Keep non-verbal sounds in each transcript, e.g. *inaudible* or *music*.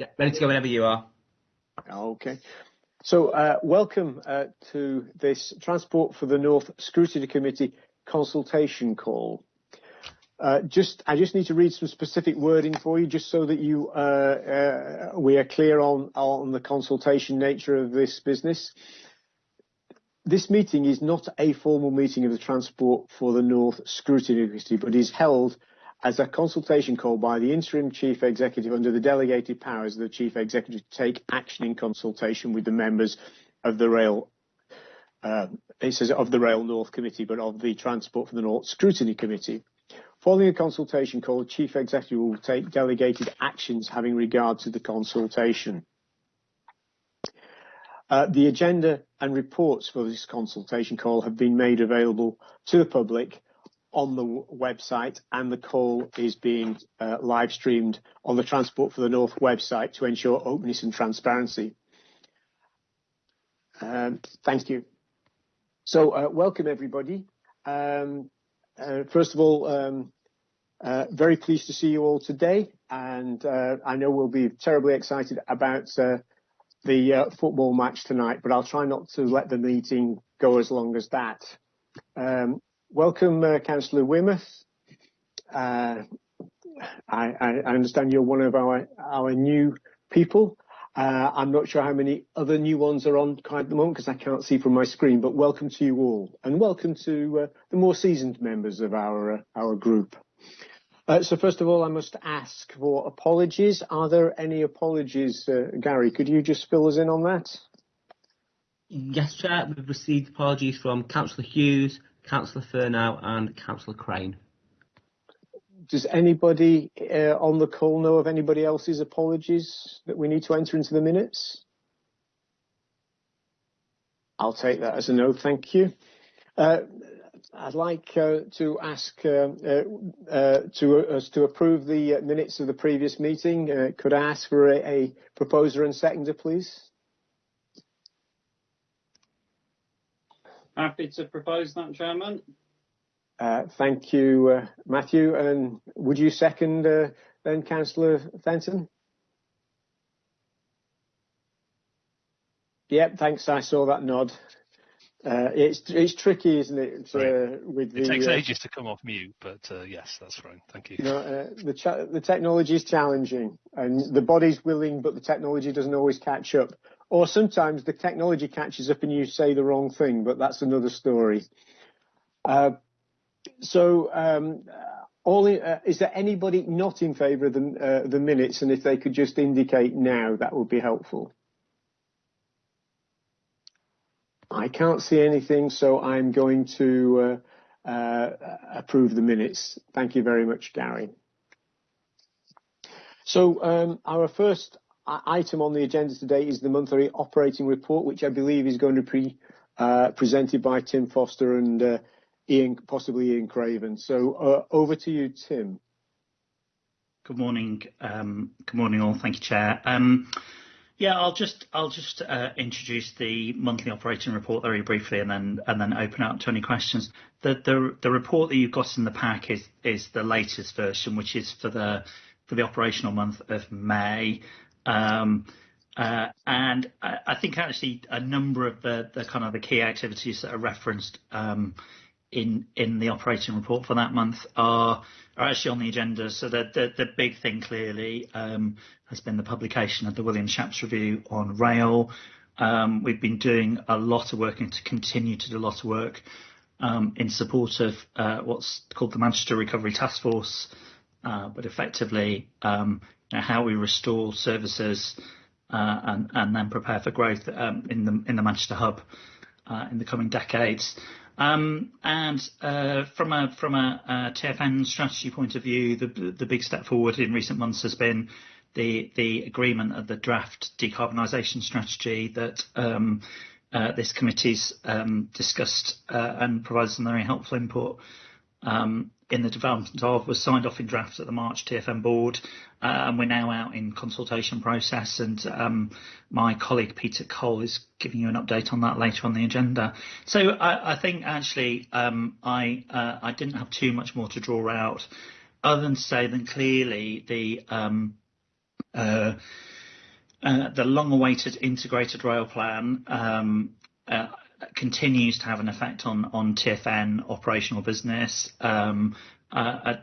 Yeah, ready to go whenever you are. Okay. So, uh, welcome uh, to this Transport for the North Scrutiny Committee consultation call. Uh, just, I just need to read some specific wording for you, just so that you uh, uh, we are clear on on the consultation nature of this business. This meeting is not a formal meeting of the Transport for the North Scrutiny Committee, but is held as a consultation call by the interim chief executive under the delegated powers of the chief executive to take action in consultation with the members of the rail uh, it says of the rail north committee but of the transport for the north scrutiny committee. Following a consultation call the chief executive will take delegated actions having regard to the consultation. Uh, the agenda and reports for this consultation call have been made available to the public on the website and the call is being uh, live streamed on the Transport for the North website to ensure openness and transparency. Um, thank you. So, uh, welcome everybody. Um, uh, first of all, um, very pleased to see you all today, and I know we'll be terribly excited about the football match tonight, but I'll try not to let the meeting go as long as that. Welcome, uh, Councillor Weymouth. Uh, I, I, understand you're one of our, our new people. Uh, I'm not sure how many other new ones are on at the moment because I can't see from my screen, but welcome to you all and welcome to uh, the more seasoned members of our, uh, our group. Uh, so first of all, I must ask for apologies. Are there any apologies, Gary? Could you just fill us in on that? Yes, Chair. We've received apologies from Councillor Hughes, Councillor Furnow and Councillor Crane. Does anybody uh, on the call know of anybody else's apologies that we need to enter into the minutes? I'll take that as a no, thank you. Uh, I'd like uh, to ask uh, uh, uh, to us to approve the minutes of the previous meeting. could I ask for a, a proposer and seconder, please? Happy to propose that, Chairman. Uh, thank you, uh, Matthew. And would you second uh, then, Councillor Fenton? Yep, thanks. I saw that nod. Uh, it's it's tricky, isn't it? Uh, with the, it takes uh, ages to come off mute, but uh, yes, that's fine. Thank you. No, the cha- the technology is challenging, and the body's willing, but the technology doesn't always catch up. Or sometimes the technology catches up and you say the wrong thing, but that's another story. Uh, so, um, all in, uh, is there anybody not in favour of the, uh, the minutes? And if they could just indicate now, that would be helpful. I can't see anything, so I'm going to uh, uh, approve the minutes. Thank you very much, Gary. So um, our first item on the agenda today is the monthly operating report, which I believe is going to be uh, presented by Tim Foster and uh, Ian, possibly Ian Craven. So uh, over to you, Tim. Good morning. Um, good morning, all. Thank you, Chair. Um, yeah, I'll just I'll just uh, introduce the monthly operating report very briefly, and then and then open up to any questions. The the the report that you've got in the pack is is the latest version, which is for the for the operational month of May. Um, uh, and I, I, think actually a number of the, the, kind of the key activities that are referenced um, in in the operating report for that month are are actually on the agenda. So the the, the big thing clearly um, has been the publication of the Williams-Shapps review on rail. Um, we've been doing a lot of work and to continue to do a lot of work um, in support of uh, what's called the Manchester Recovery Task Force, uh, but effectively um, know, how we restore services uh, and, and then prepare for growth um, in the in the Manchester hub uh, in the coming decades. Um, and uh, from a from a, a, TFN strategy point of view, the the big step forward in recent months has been the the agreement of the draft decarbonisation strategy that um, uh, this committee's um, discussed uh, and provided some very helpful input um, in the development of was signed off in draft at the March TfN board, uh, and we're now out in consultation process. And um, my colleague Peter Cole is giving you an update on that later on the agenda. So I, I think actually um, I uh, I didn't have too much more to draw out, other than to say that clearly the um, uh, the long-awaited integrated rail plan um, uh, continues to have an effect on on TfN operational business. Um, uh,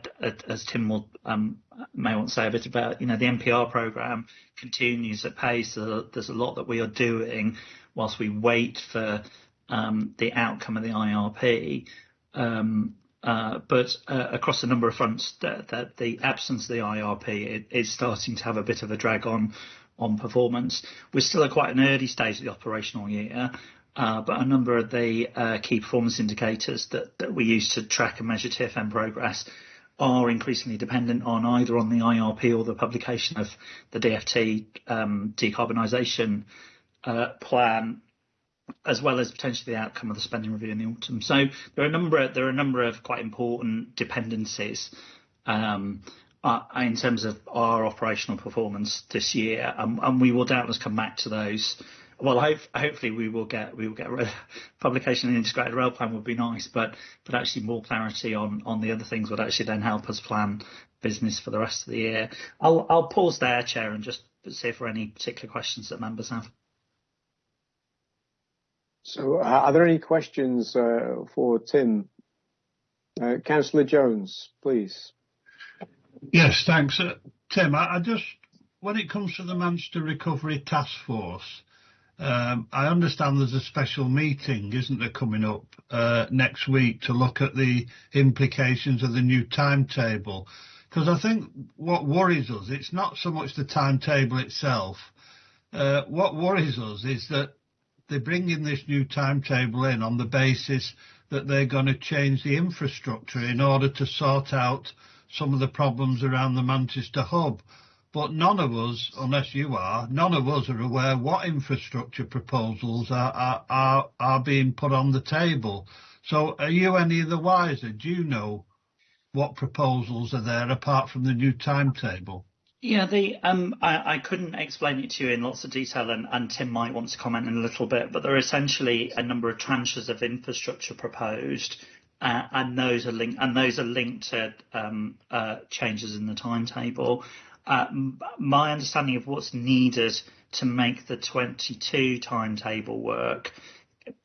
as Tim will um, may want to say a bit about, you know, the NPR program continues at pace. There's a lot that we are doing whilst we wait for um, the outcome of the IRP. Um, uh, but uh, across a number of fronts, that the absence of the IRP is starting to have a bit of a drag on on performance. We're still at quite an early stage of the operational year, but a number of the uh, key performance indicators that, that we use to track and measure TfN progress are increasingly dependent on either on the IRP or the publication of the DfT um, decarbonisation uh, plan, as well as potentially the outcome of the spending review in the autumn. So there are a number of, there are a number of quite important dependencies um, uh, in terms of our operational performance this year, um, and we will doubtless come back to those well, hope, hopefully we will get we will get *laughs* publication of the integrated rail plan would be nice, but but actually more clarity on on the other things would actually then help us plan business for the rest of the year. I'll I'll pause there, Chair, and just see if there are any particular questions that members have. So, uh, are there any questions uh, for Tim? Uh, Councillor Jones, please. Yes, thanks. Uh, Tim, I, I, just, when it comes to the Manchester Recovery Task Force, um, I understand there's a special meeting, isn't there, coming up uh, next week to look at the implications of the new timetable. Because I think what worries us, it's not so much the timetable itself. Uh, what worries us is that they're bringing this new timetable in on the basis that they're going to change the infrastructure in order to sort out some of the problems around the Manchester hub. But none of us, unless you are, none of us are aware what infrastructure proposals are, are, are, are being put on the table. So are you any of the wiser? Do you know what proposals are there apart from the new timetable? Yeah, the um, I, I couldn't explain it to you in lots of detail, and, and Tim might want to comment in a little bit. But there are essentially a number of tranches of infrastructure proposed, uh, and those are linked and those are linked to um, uh, changes in the timetable. Uh, my understanding of what's needed to make the 22 timetable work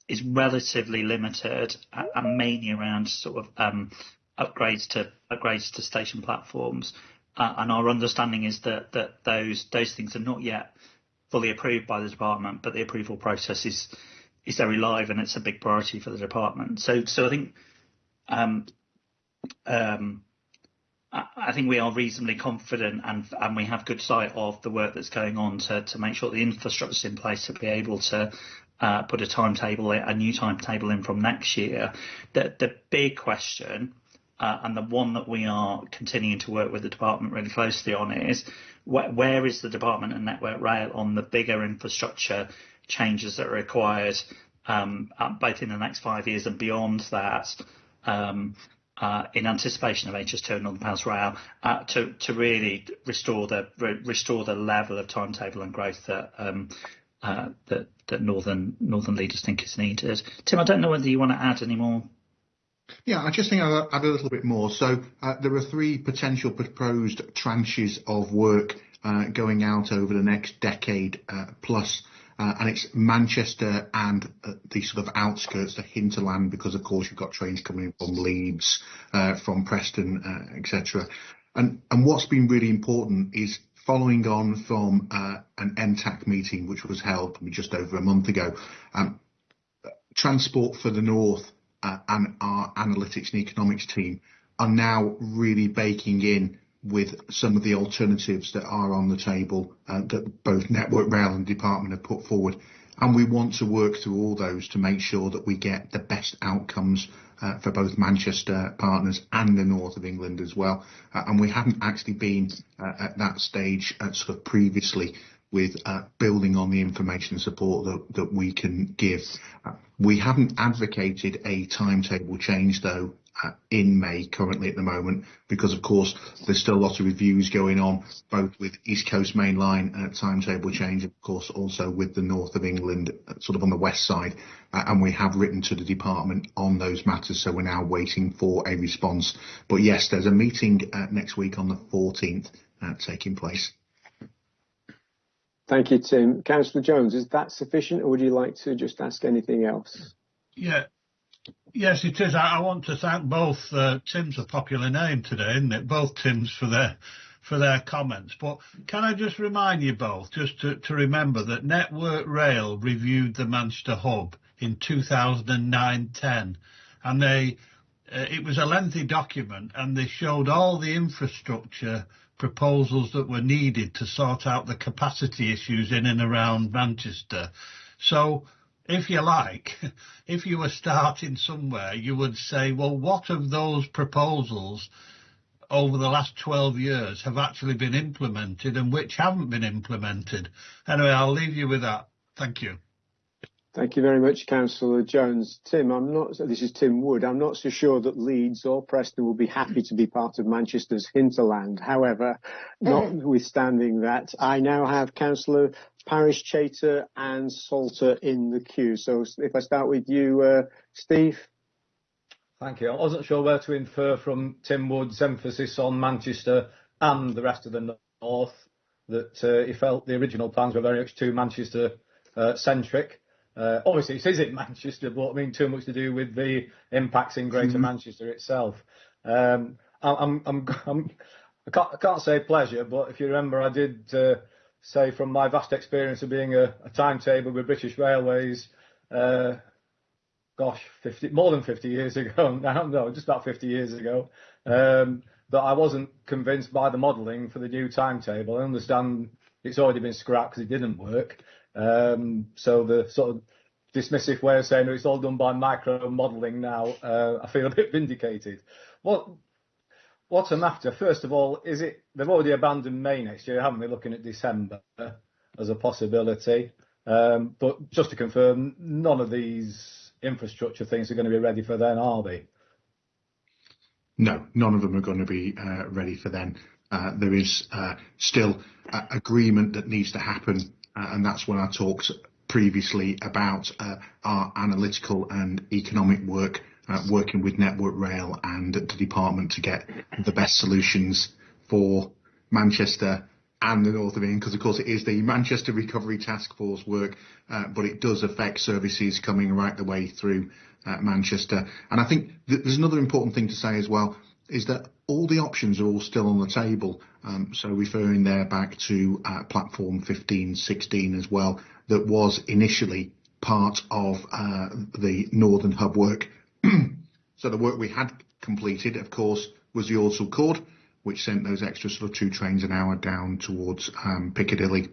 is relatively limited and mainly around sort of um, upgrades to upgrades to station platforms. Uh, and our understanding is that that those those things are not yet fully approved by the department, but the approval process is is very live and it's a big priority for the department. So so I think um, um, I think we are reasonably confident and and we have good sight of the work that's going on to to make sure the infrastructure is in place to be able to uh, put a timetable, a new timetable in from next year. The the big question, uh, and the one that we are continuing to work with the department really closely on is wh- where is the department and Network Rail on the bigger infrastructure changes that are required, um, both in the next five years and beyond that. Um, in anticipation of HS2 and Northern Powerhouse Rail uh, to really restore the re- restore the level of timetable and growth that um, uh, Northern Northern leaders think is needed. Tim, I don't know whether you want to add any more. Yeah, I just think I'll add a little bit more. So uh, there are three potential proposed tranches of work uh, going out over the next decade uh, plus uh, and it's Manchester and uh, the sort of outskirts, the hinterland, because of course you've got trains coming in from Leeds, uh, from Preston, uh, etc. And and what's been really important is following on from uh, an MTAC meeting which was held just over a month ago. Um, Transport for the North uh, and our analytics and economics team are now really baking in with some of the alternatives that are on the table uh, that both Network Rail and Department have put forward. And we want to work through all those to make sure that we get the best outcomes uh, for both Manchester partners and the north of England as well. Uh, and we haven't actually been at that stage sort of previously with uh, building on the information and support that, we can give. we haven't advocated a timetable change though in May currently at the moment because of course there's still a lot of reviews going on both with East Coast Main Line uh, timetable change of course also with the north of England uh, sort of on the west side. Uh, and we have written to the department on those matters so we're now waiting for a response. But yes there's a meeting uh, next week on the 14th uh, taking place Thank you, Tim. Councillor Jones, is that sufficient, or would you like to just ask anything else? Yeah. Yes, it is. I, I want to thank both. Uh, Tim's a popular name today, isn't it? Both Tims for their for their comments. But can I just remind you both, just to, to remember that Network Rail reviewed the Manchester hub in 2009-10, and they uh, it was a lengthy document, and they showed all the infrastructure proposals that were needed to sort out the capacity issues in and around Manchester. So if you like, *laughs* if you were starting somewhere, you would say, well, what of those proposals over the last 12 years have actually been implemented and which haven't been implemented? Anyway, I'll leave you with that. Thank you. Thank you very much, Councillor Jones. Tim, I'm not, this is Tim Wood. I'm not so sure that Leeds or Preston will be happy to be part of Manchester's hinterland. However, notwithstanding that, I now have Councillor Parish, Chater and Salter in the queue. So if I start with you, uh, Steve. Thank you. I wasn't sure where to infer from Tim Wood's emphasis on Manchester and the rest of the north that uh, he felt the original plans were very much too Manchester uh, centric. Uh, obviously, it is in *laughs* Manchester, but I mean, too much to do with the impacts in Greater mm-hmm. Manchester itself. Um, I'm, I'm, *laughs* I'm, I can't, I can't say pleasure, but if you remember, I did uh, say from my vast experience of being a, a timetable with British Railways, uh, gosh, 50, more than 50 years *laughs* ago now, no, just about 50 years ago, um, that I wasn't convinced by the modelling for the new timetable. I understand it's already been scrapped because it didn't work. Um, so the sort of dismissive way of saying it's all done by micro modelling now, uh, I feel a bit vindicated. What what I'm after, first of all, is it they've already abandoned May next year, haven't they? Looking at December as a possibility. Um, but just to confirm, none of these infrastructure things are going to be ready for then, are they? No, none of them are going to be uh, ready for then. Uh, there is uh, still agreement that needs to happen uh, and that's when I talked previously about uh, our analytical and economic work, uh, working with Network Rail and the department to get the best solutions for Manchester and the north of England, because of course it is the Manchester Recovery Task Force work, uh, but it does affect services coming right the way through uh, Manchester. And I think th- there's another important thing to say as well is that all the options are all still on the table. Um, so referring there back to uh, platform 15, 16 as well, that was initially part of uh, the Northern Hub work. *clears throat* so the work we had completed, of course, was the Ordsall Chord, which sent those extra sort of two trains an hour down towards um, Piccadilly.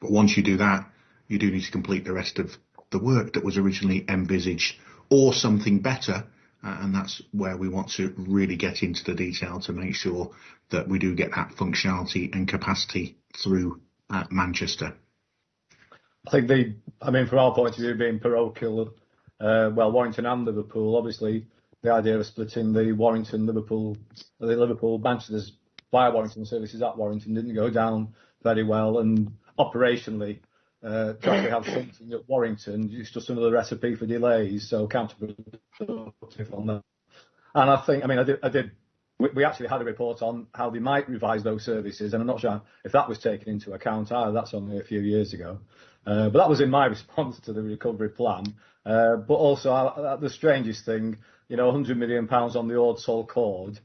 But once you do that, you do need to complete the rest of the work that was originally envisaged, or something better and that's where we want to really get into the detail to make sure that we do get that functionality and capacity through uh, Manchester. I think the, I mean, from our point of view, being parochial, uh, well, Warrington and Liverpool, obviously, the idea of splitting the Warrington, Liverpool, the Liverpool, Manchester's via Warrington services at Warrington didn't go down very well, and operationally, uh, to have something at Warrington, it's just another recipe for delays, so counterproductive on that. And I think, I mean, I did, I did we, we actually had a report on how they might revise those services, and I'm not sure if that was taken into account either. That's only a few years ago. Uh, but that was in my *laughs* response to the recovery plan. Uh, but also, uh, the strangest thing, you know, 100 million pounds on the Ordsall Chord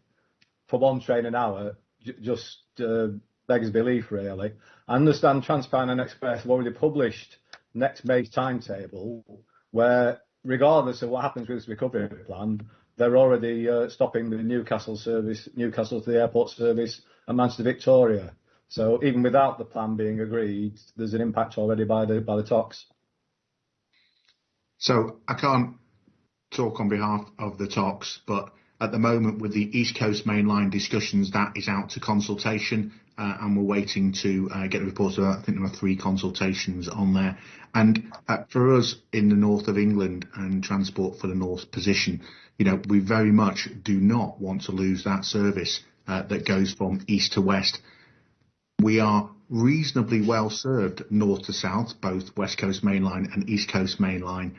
for one train an hour, j- just uh, beggars belief, really. I understand TransPennine Express have already published next May's timetable, where regardless of what happens with this recovery plan, they're already uh, stopping the Newcastle service, Newcastle to the airport service, and Manchester Victoria. So even without the plan being agreed, there's an impact already by the by the TOCs. So I can't talk on behalf of the TOCs, but at the moment, with the East Coast Main Line discussions, that is out to consultation, uh, and we're waiting to uh, get the reports. I think there are three consultations on there. And uh, for us in the north of England and Transport for the North position, you know, we very much do not want to lose that service that goes from east to west. We are reasonably well served north to south, both West Coast Main Line and East Coast Main Line,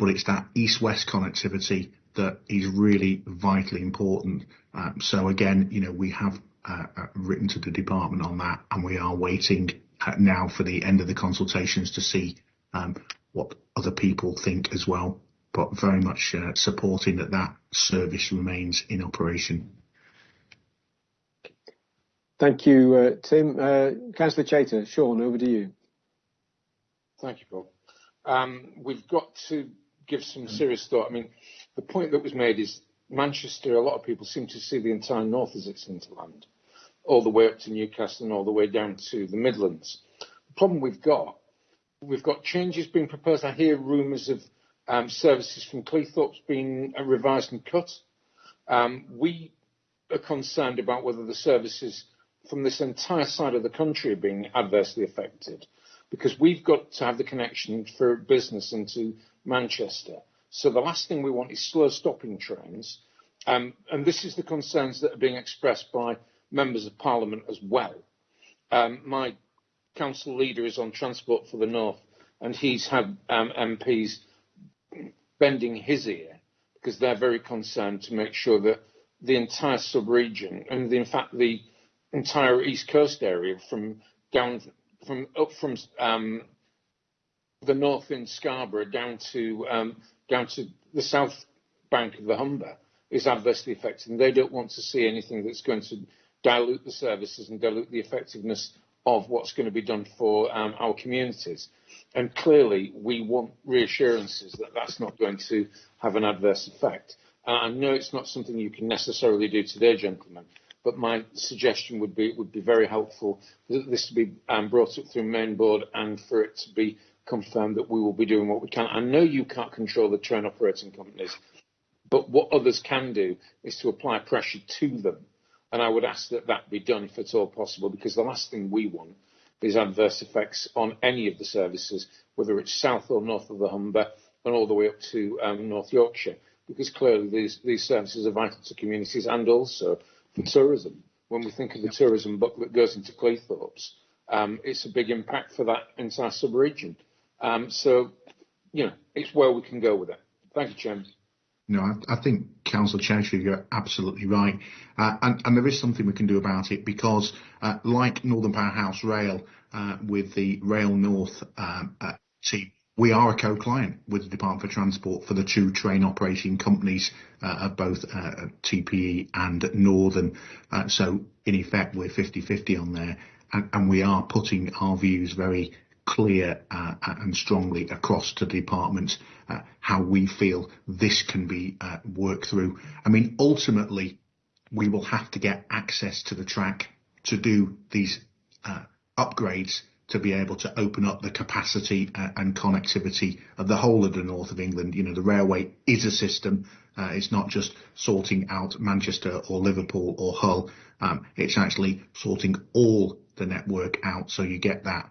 but it's that east-west connectivity that is really vitally important. Um, so again, you know, we have uh, uh, written to the department on that, and we are waiting uh, now for the end of the consultations to see um, what other people think as well, but very much uh, supporting that that service remains in operation. Thank you, uh, Tim. Uh, Councillor Chater, Sean, over to you. Thank you, Paul. Um, we've got to give some serious thought. I mean, the point that was made is Manchester, a lot of people seem to see the entire north as its hinterland, all the way up to Newcastle and all the way down to the Midlands. The problem we've got, we've got changes being proposed. I hear rumours of um, services from Cleethorpes being revised and cut. Um, we are concerned about whether the services from this entire side of the country are being adversely affected because we've got to have the connection for business into Manchester. So the last thing we want is slow stopping trains. Um, and this is the concerns that are being expressed by members of parliament as well. Um, my council leader is on transport for the north and he's had um, MPs bending his ear because they're very concerned to make sure that the entire sub-region and the, in fact the entire east coast area from down from up from um, the north in Scarborough down to um, down to the south bank of the Humber is adversely affected, and they don't want to see anything that's going to dilute the services and dilute the effectiveness of what's going to be done for um, our communities. And clearly, we want reassurances that that's not going to have an adverse effect. Uh, I know it's not something you can necessarily do today, gentlemen, but my suggestion would be it would be very helpful for this to be um, brought up through main board and for it to be confirmed that we will be doing what we can. I know you can't control the train operating companies, but what others can do is to apply pressure to them. And I would ask that that be done if at all possible, because the last thing we want is adverse effects on any of the services, whether it's south or north of the Humber and all the way up to um, North Yorkshire, because clearly these, these services are vital to communities and also for tourism. When we think of the tourism book that goes into Cleethorpes, um, it's a big impact for that entire sub-region. Um, so, you know, it's where we can go with it. Thank you, Chairman. No, I, think Councillor Cheshire, you're absolutely right. Uh, and, there is something we can do about it because, uh, like Northern Powerhouse Rail, uh, with the Rail North um, team, we are a co-client with the Department for Transport for the two train operating companies of both TPE and Northern. So in effect, we're 50-50 on there, and, we are putting our views very clear uh, and strongly across to the department uh, how we feel this can be uh, worked through. I mean, ultimately, we will have to get access to the track to do these upgrades to be able to open up the capacity and connectivity of the whole of the north of England. You know, the railway is a system. Uh, it's not just sorting out Manchester or Liverpool or Hull. Um, it's actually sorting all the network out so you get that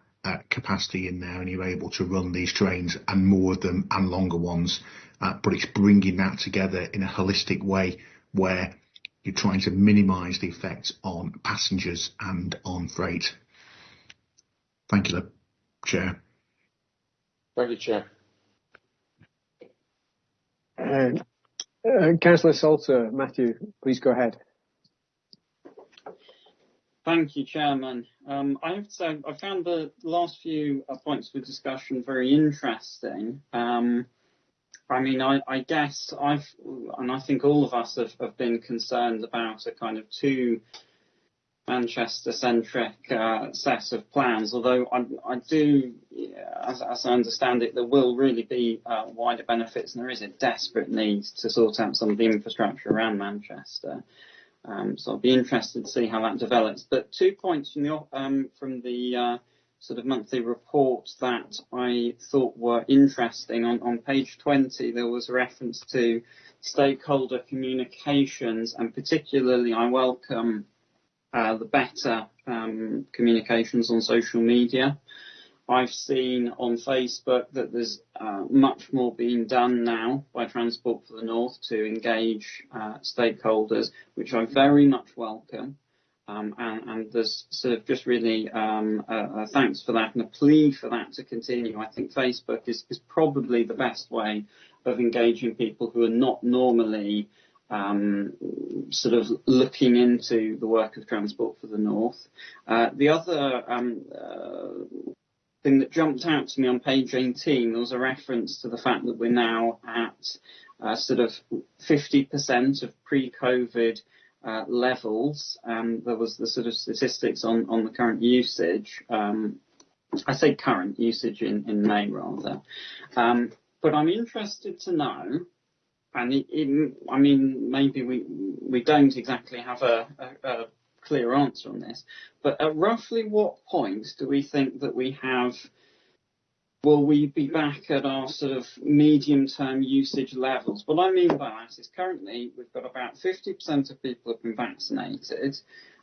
capacity in there and you're able to run these trains and more of them and longer ones. Uh, but it's bringing that together in a holistic way where you're trying to minimise the effects on passengers and on freight. Thank you, Chair. Thank you, Chair. Uh, uh, Councillor Salter, Matthew, please go ahead. Thank you, Chairman. Um, I have to say, I found the last few uh, points of discussion very interesting. Um, I mean, I, I, guess I've, and I think all of us have, have been concerned about a kind of too Manchester-centric uh, set of plans. Although I, I do, as, as, I understand it, there will really be uh, wider benefits, and there is a desperate need to sort out some of the infrastructure around Manchester. Um, so I'll be interested to see how that develops. But two points from the um, from the uh, sort of monthly report that I thought were interesting. On, on page 20, there was a reference to stakeholder communications, and particularly I welcome uh, the better um, communications on social media. I've seen on Facebook that there's uh, much more being done now by Transport for the North to engage uh, stakeholders, which I very much welcome. Um, and, and, there's sort of just really um, a, a thanks for that and a plea for that to continue. I think Facebook is, is probably the best way of engaging people who are not normally um, sort of looking into the work of Transport for the North. Uh, the other um, uh, thing that jumped out to me on page 18, there was a reference to the fact that we're now at uh, sort of 50% of pre-COVID uh, levels. Um, there was the sort of statistics on, on the current usage. Um, I say current usage in, in May rather. Um, but I'm interested to know, and I mean, maybe we we don't exactly have a, a, a clear answer on this, but at roughly what point do we think that we have will we be back at our sort of medium-term usage levels? What I mean by that is currently we've got about 50% of people have been vaccinated.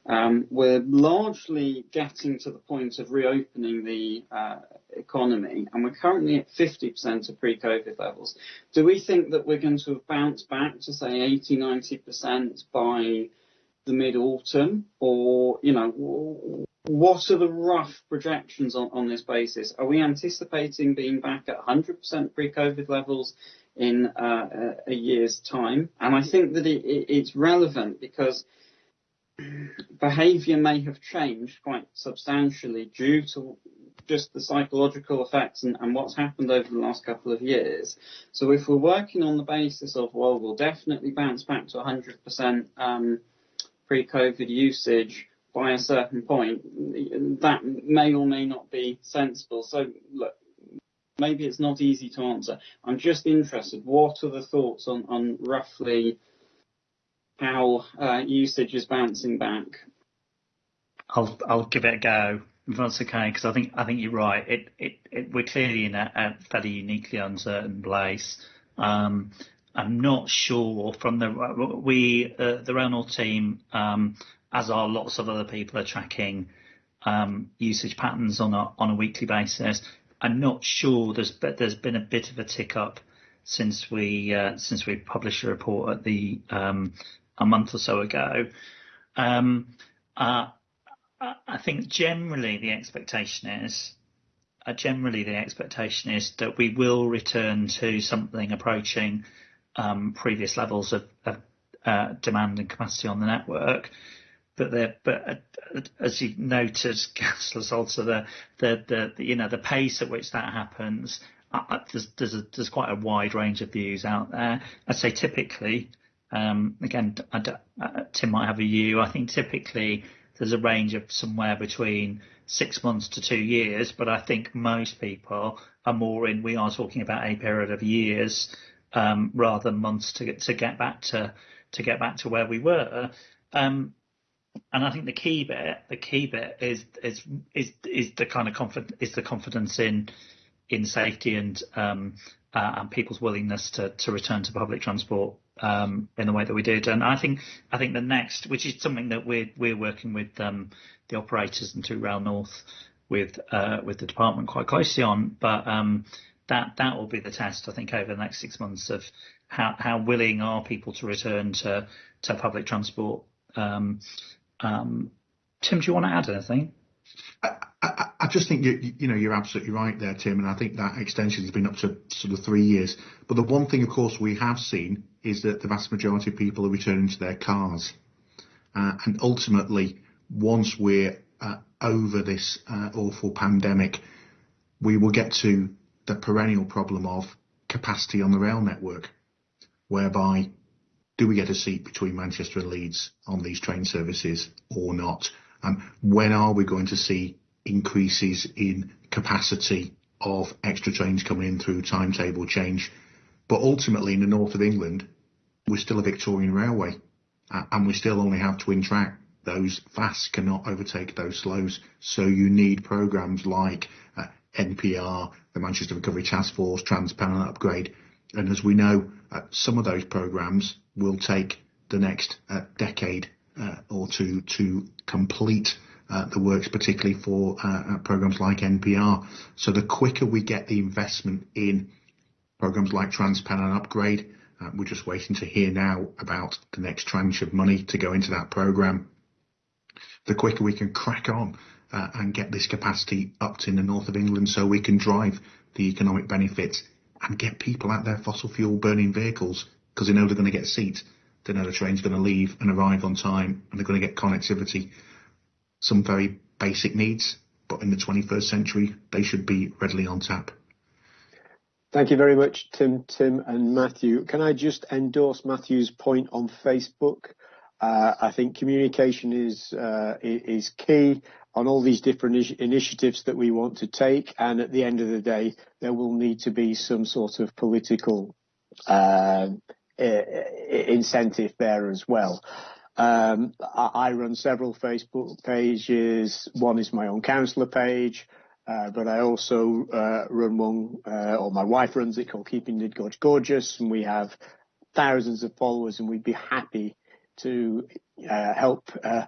Um, we're largely getting to the point of reopening the uh, economy, and we're currently at 50% of pre-COVID levels. Do we think that we're going to have bounced back to say 80, 90% by the mid-autumn, or you know, what are the rough projections on, this basis? Are we anticipating being back at 100% pre-COVID levels in uh, a year's time? And I think that it, it, it's relevant because behaviour may have changed quite substantially due to just the psychological effects and, what's happened over the last couple of years. So if we're working on the basis of, well, we'll definitely bounce back to 100% um, pre-COVID usage by a certain point, that may or may not be sensible. So look, maybe it's not easy to answer. I'm just interested, what are the thoughts on, on roughly how uh, usage is bouncing back? I'll I'll give it a go if that's okay because I think I think you're right. It it, it we're clearly in a, a fairly uniquely uncertain place. Um, I'm not sure from the we uh, the North team, um, as are lots of other people, are tracking um, usage patterns on a on a weekly basis. I'm not sure there's but there's been a bit of a tick up since we uh, since we published a report at the um, a month or so ago. Um, uh, I think generally the expectation is uh, generally the expectation is that we will return to something approaching um, previous levels of, of uh, demand and capacity on the network. But there, but uh, as you noted, *laughs* Councillor also the, the, the, you know, the pace at which that happens, uh, uh, there's, there's, a, there's quite a wide range of views out there. I'd say typically, um, again, uh, Tim might have a view. I think typically there's a range of somewhere between six months to two years, but I think most people are more in. We are talking about a period of years um, rather than months to get to get back to to get back to where we were. Um, and I think the key bit, the key bit is is is is the kind of confidence is the confidence in in safety and um, uh, and people's willingness to to return to public transport um, in the way that we did. And I think I think the next, which is something that we're we're working with um, the operators and to Rail North with uh, with the department quite closely on, but um, that that will be the test I think over the next six months of how how willing are people to return to to public transport. Um, um, Tim, do you want to add anything? I, I, I just think you, you know you're absolutely right there, Tim, and I think that extension has been up to sort of three years. But the one thing, of course, we have seen is that the vast majority of people are returning to their cars, uh, and ultimately, once we're uh, over this uh, awful pandemic, we will get to the perennial problem of capacity on the rail network, whereby do we get a seat between Manchester and Leeds on these train services or not? Um, when are we going to see increases in capacity of extra trains coming in through timetable change? But ultimately, in the north of England, we're still a Victorian railway, uh, and we still only have twin track. Those fasts cannot overtake those slows. So you need programs like uh, NPR, the Manchester Recovery Task Force, TransPennine Upgrade. And as we know, uh, some of those programs will take the next uh, decade uh, or two to complete uh, the works, particularly for uh, uh, programs like NPR. So the quicker we get the investment in programs like TransPennine Upgrade, we're just waiting to hear now about the next tranche of money to go into that program. The quicker we can crack on uh, and get this capacity up to in the north of England so we can drive the economic benefits and get people out their fossil fuel burning vehicles because they know they're going to get a seat, They know the train's going to leave and arrive on time and they're going to get connectivity. Some very basic needs but in the 21st century, they should be readily on tap. Thank you very much, Tim, Tim and Matthew. Can I just endorse Matthew's point on Facebook? Uh, I think communication is uh, is key on all these different initiatives that we want to take, and at the end of the day, there will need to be some sort of political uh, incentive there as well. Um, I, run several Facebook pages. One is my own councillor page, uh, but I also run one, or my wife runs it called Keeping Nidd Gorge Gorgeous, and we have thousands of followers, and we'd be happy to uh, help uh,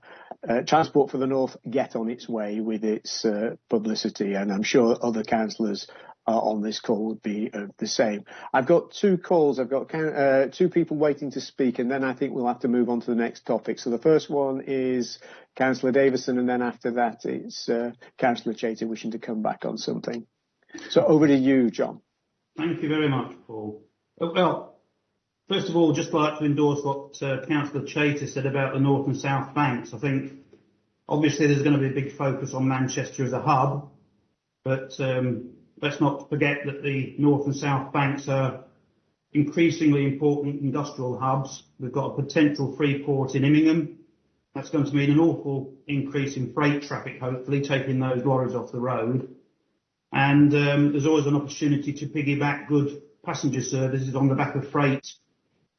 uh, Transport for the North get on its way with its publicity. And I'm sure other councillors on this call would be the same. I've got two calls. I've got two people waiting to speak, and then I think we'll have to move on to the next topic. So the first one is Councillor Davison, and then after that it's Councillor Chater wishing to come back on something. So over to you, John. Thank you very much, Paul. Well, First of all, just like to endorse what uh, Councillor Chater said about the North and South Banks. I think obviously there's going to be a big focus on Manchester as a hub, but um, let's not forget that the North and South Banks are increasingly important industrial hubs. We've got a potential free port in Immingham. That's going to mean an awful increase in freight traffic, hopefully, taking those lorries off the road. And um, there's always an opportunity to piggyback good passenger services on the back of freight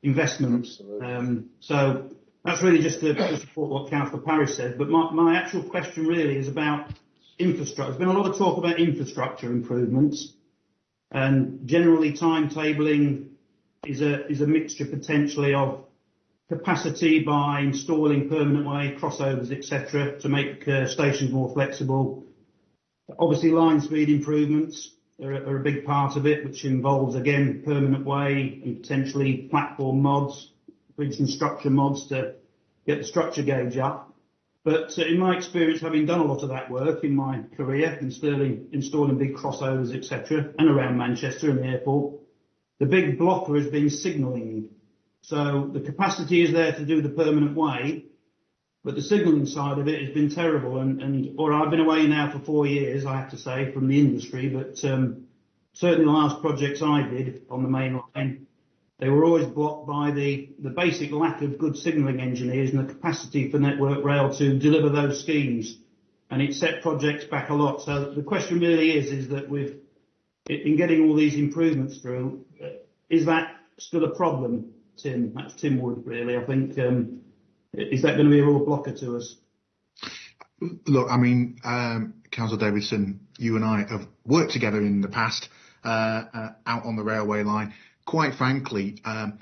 investment. Um, so that's really just to, to support what Councillor Parris said. But my, my actual question really is about infrastructure. There's been a lot of talk about infrastructure improvements, and generally timetabling is a is a mixture potentially of capacity by installing permanent way crossovers, etc., to make uh, stations more flexible. Obviously, line speed improvements, are a big part of it, which involves, again, permanent way and potentially platform mods, bridge and structure mods to get the structure gauge up. But uh, in my experience, having done a lot of that work in my career, installing, installing big crossovers, etc., and around Manchester and the airport, the big blocker has been signalling. So the capacity is there to do the permanent way, but the signalling side of it has been terrible. And, and or I've been away now for four years, I have to say, from the industry. But um, certainly the last projects I did on the main line, they were always blocked by the, the basic lack of good signalling engineers and the capacity for Network Rail to deliver those schemes. And it set projects back a lot. So the question really is, is that with in getting all these improvements through, is that still a problem, Tim? That's Tim Wood, really. I think um, is that going to be a real blocker to us? Look, I mean, um, Councillor Davidson, you and I have worked together in the past uh, uh, out on the railway line. Quite frankly, um,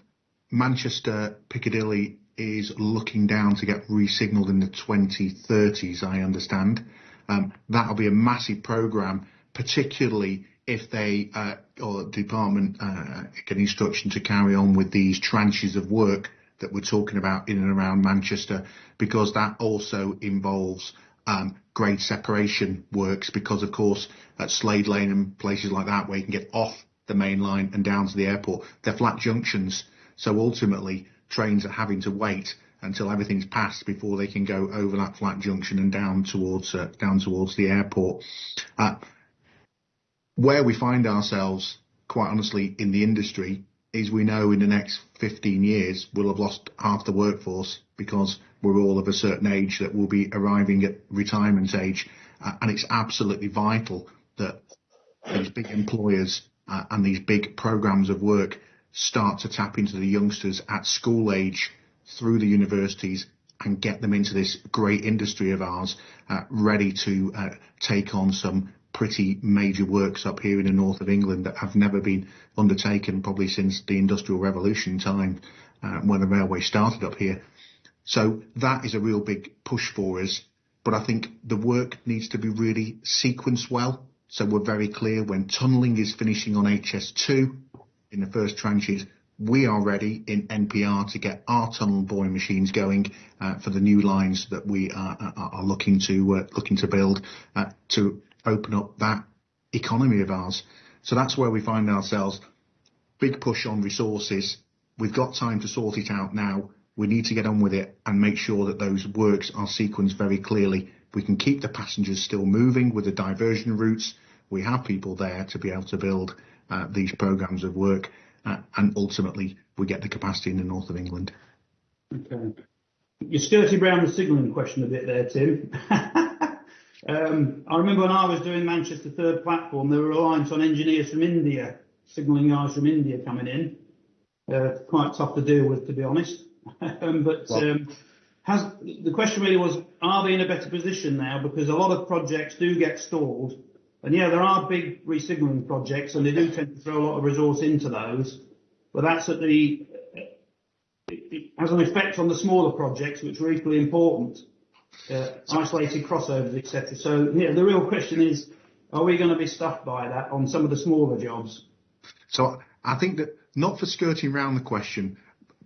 Manchester Piccadilly is looking down to get re-signalled in the 2030s, I understand. Um, that'll be a massive programme, particularly if they uh, or the department uh, get instruction to carry on with these tranches of work that we're talking about in and around Manchester, because that also involves um, grade separation works, because of course at Slade Lane and places like that where you can get off the main line and down to the airport, they're flat junctions. So ultimately, trains are having to wait until everything's passed before they can go over that flat junction and down towards uh, down towards the airport. Uh, where we find ourselves, quite honestly, in the industry is we know in the next 15 years we'll have lost half the workforce because we're all of a certain age that will be arriving at retirement age. Uh, and it's absolutely vital that these big employers uh, and these big programs of work start to tap into the youngsters at school age through the universities and get them into this great industry of ours, uh, ready to uh, take on some pretty major works up here in the north of England that have never been undertaken probably since the Industrial Revolution time uh, when the railway started up here. So that is a real big push for us. But I think the work needs to be really sequenced well. So we're very clear when tunnelling is finishing on HS2 in the first tranches, we are ready in NPR to get our tunnel boring machines going uh, for the new lines that we are, are, are looking to uh, looking to build uh, to open up that economy of ours. So that's where we find ourselves. Big push on resources. We've got time to sort it out now. We need to get on with it and make sure that those works are sequenced very clearly we can keep the passengers still moving with the diversion routes. We have people there to be able to build uh, these programs of work, uh, and ultimately we get the capacity in the north of England. Okay. You skirted around the signalling question a bit there, Tim. *laughs* um, I remember when I was doing Manchester Third Platform, there were reliance on engineers from India, signalling guys from India coming in. Uh, quite tough to deal with, to be honest. *laughs* um, but um, has the question really was, are they in a better position now? Because a lot of projects do get stalled. And yeah, there are big resignaling projects, and they do tend to throw a lot of resource into those. But that's at the it has an effect on the smaller projects, which are equally important, uh, isolated crossovers, etc. So yeah, the real question is, are we going to be stuffed by that on some of the smaller jobs? So I think that not for skirting around the question,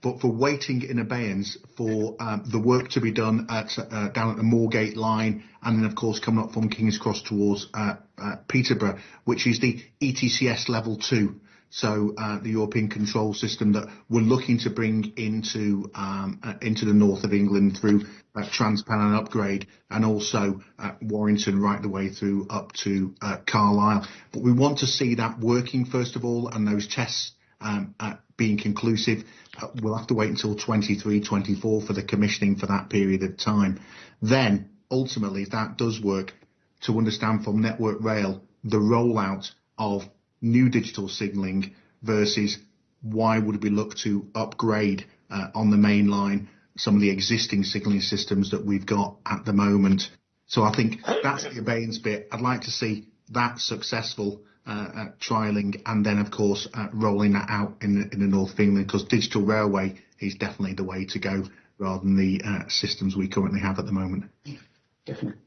but for waiting in abeyance for um, the work to be done at, uh, down at the Moorgate line, and then of course coming up from King's Cross towards uh, uh, Peterborough, which is the ETCS level two. So uh, the European control system that we're looking to bring into um, uh, into the north of England through uh, Transpennine upgrade, and also Warrington right the way through up to uh, Carlisle. But we want to see that working first of all, and those tests um, uh, being conclusive. Uh, we'll have to wait until 23, 24 for the commissioning for that period of time. Then, ultimately, if that does work, to understand from Network Rail the rollout of new digital signalling versus why would we look to upgrade uh, on the main line some of the existing signalling systems that we've got at the moment. So I think that's the abeyance bit. I'd like to see that successful uh, trialing and then, of course, uh, rolling that out in the, north of England because digital railway is definitely the way to go rather than the systems we currently have at the moment.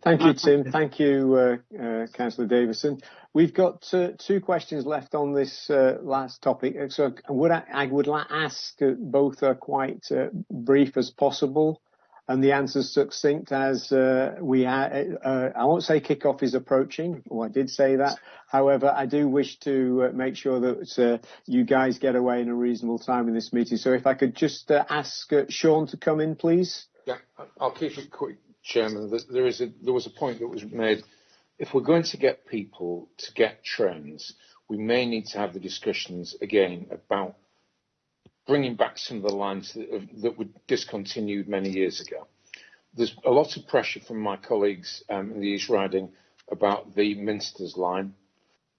Thank you, Tim. Thank you, uh, uh, Councillor Davison. We've got uh, two questions left on this last topic. I, would ask both are quite brief as possible and the answer's succinct as we uh, I won't say kickoff is approaching, or I did say that. However, I do wish to make sure that you guys get away in a reasonable time in this meeting. So if I could just ask Sean to come in, please. Yeah, I'll keep it quick, Chairman. There is a, there was a point that was made. If we're going to get people to get trains, we may need to have the discussions again about bringing back some of the lines that, that were discontinued many years ago. There's a lot of pressure from my colleagues um, in the East Riding about the Minsters line,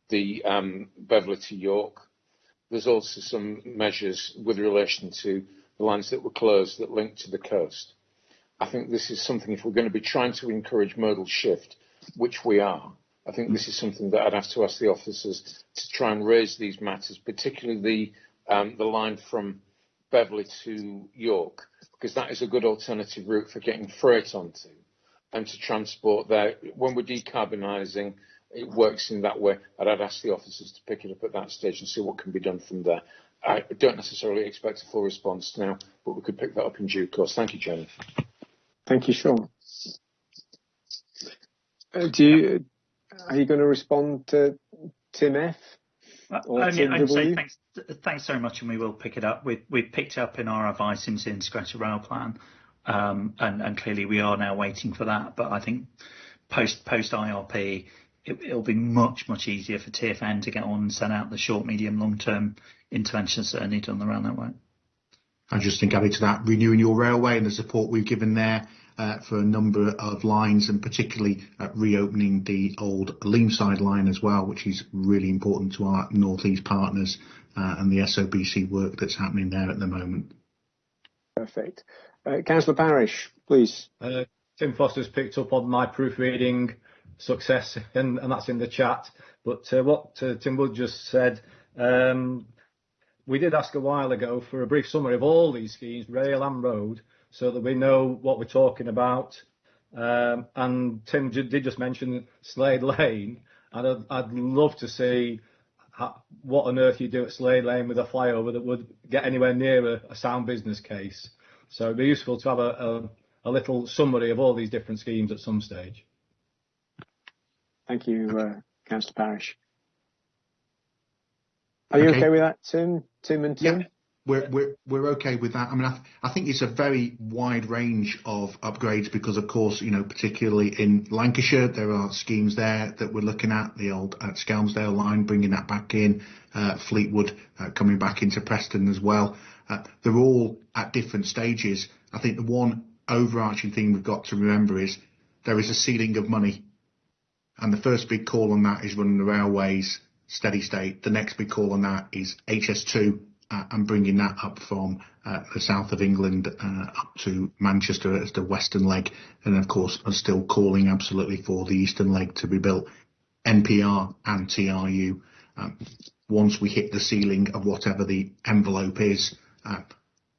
the um, Beverley to York. There's also some measures with relation to the lines that were closed that link to the coast. I think this is something, if we're going to be trying to encourage modal shift, which we are, I think this is something that I'd have to ask the officers to try and raise these matters, particularly the um, the line from Beverley to York, because that is a good alternative route for getting freight onto and to transport there. When we're decarbonising, it works in that way. And I'd ask the officers to pick it up at that stage and see what can be done from there. I don't necessarily expect a full response now, but we could pick that up in due course. Thank you, Jenny. Thank you, Sean. Uh, do you, are you going to respond to Tim F? Only, I'd say thanks, thanks very much, and we will pick it up. We've, we've picked up in our advice into the integrated rail plan, um, and, and clearly we are now waiting for that. But I think post post IRP, it, it'll be much much easier for TfN to get on and send out the short, medium, long term interventions that are needed on the rail network. I just think adding to that, renewing your railway and the support we've given there uh, for a number of lines, and particularly uh, reopening the old Leamside line as well, which is really important to our northeast partners uh, and the SOBC work that's happening there at the moment. Perfect. Councillor Parish, please. Tim Foster's picked up on my proofreading success, and that's in the chat. But what Tim Wood just said, um, we did ask a while ago for a brief summary of all these schemes, rail and road, so that we know what we're talking about. Um, and Tim did just mention Slade Lane, and I'd, I'd love to see how, what on earth you do at Slade Lane with a flyover that would get anywhere near a, a sound business case. So it'd be useful to have a, a, a, little summary of all these different schemes at some stage. Thank you, uh, Councillor Parish. Are you okay. okay with that, Tim? Tim and Tim? Yeah. we're, we're, we're okay with that. I mean, I, I think it's a very wide range of upgrades because, of course, you know, particularly in Lancashire, there are schemes there that we're looking at. The old uh, Skelmersdale line, bringing that back in, uh, Fleetwood uh, coming back into Preston as well. Uh, they're all at different stages. I think the one overarching thing we've got to remember is there is a ceiling of money, and the first big call on that is running the railways steady state. The next big call on that is HS2 uh, and bringing that up from uh, the south of England uh, up to Manchester as the western leg, and of course are still calling absolutely for the eastern leg to be built. NPR and TRU. Um, once we hit the ceiling of whatever the envelope is, uh,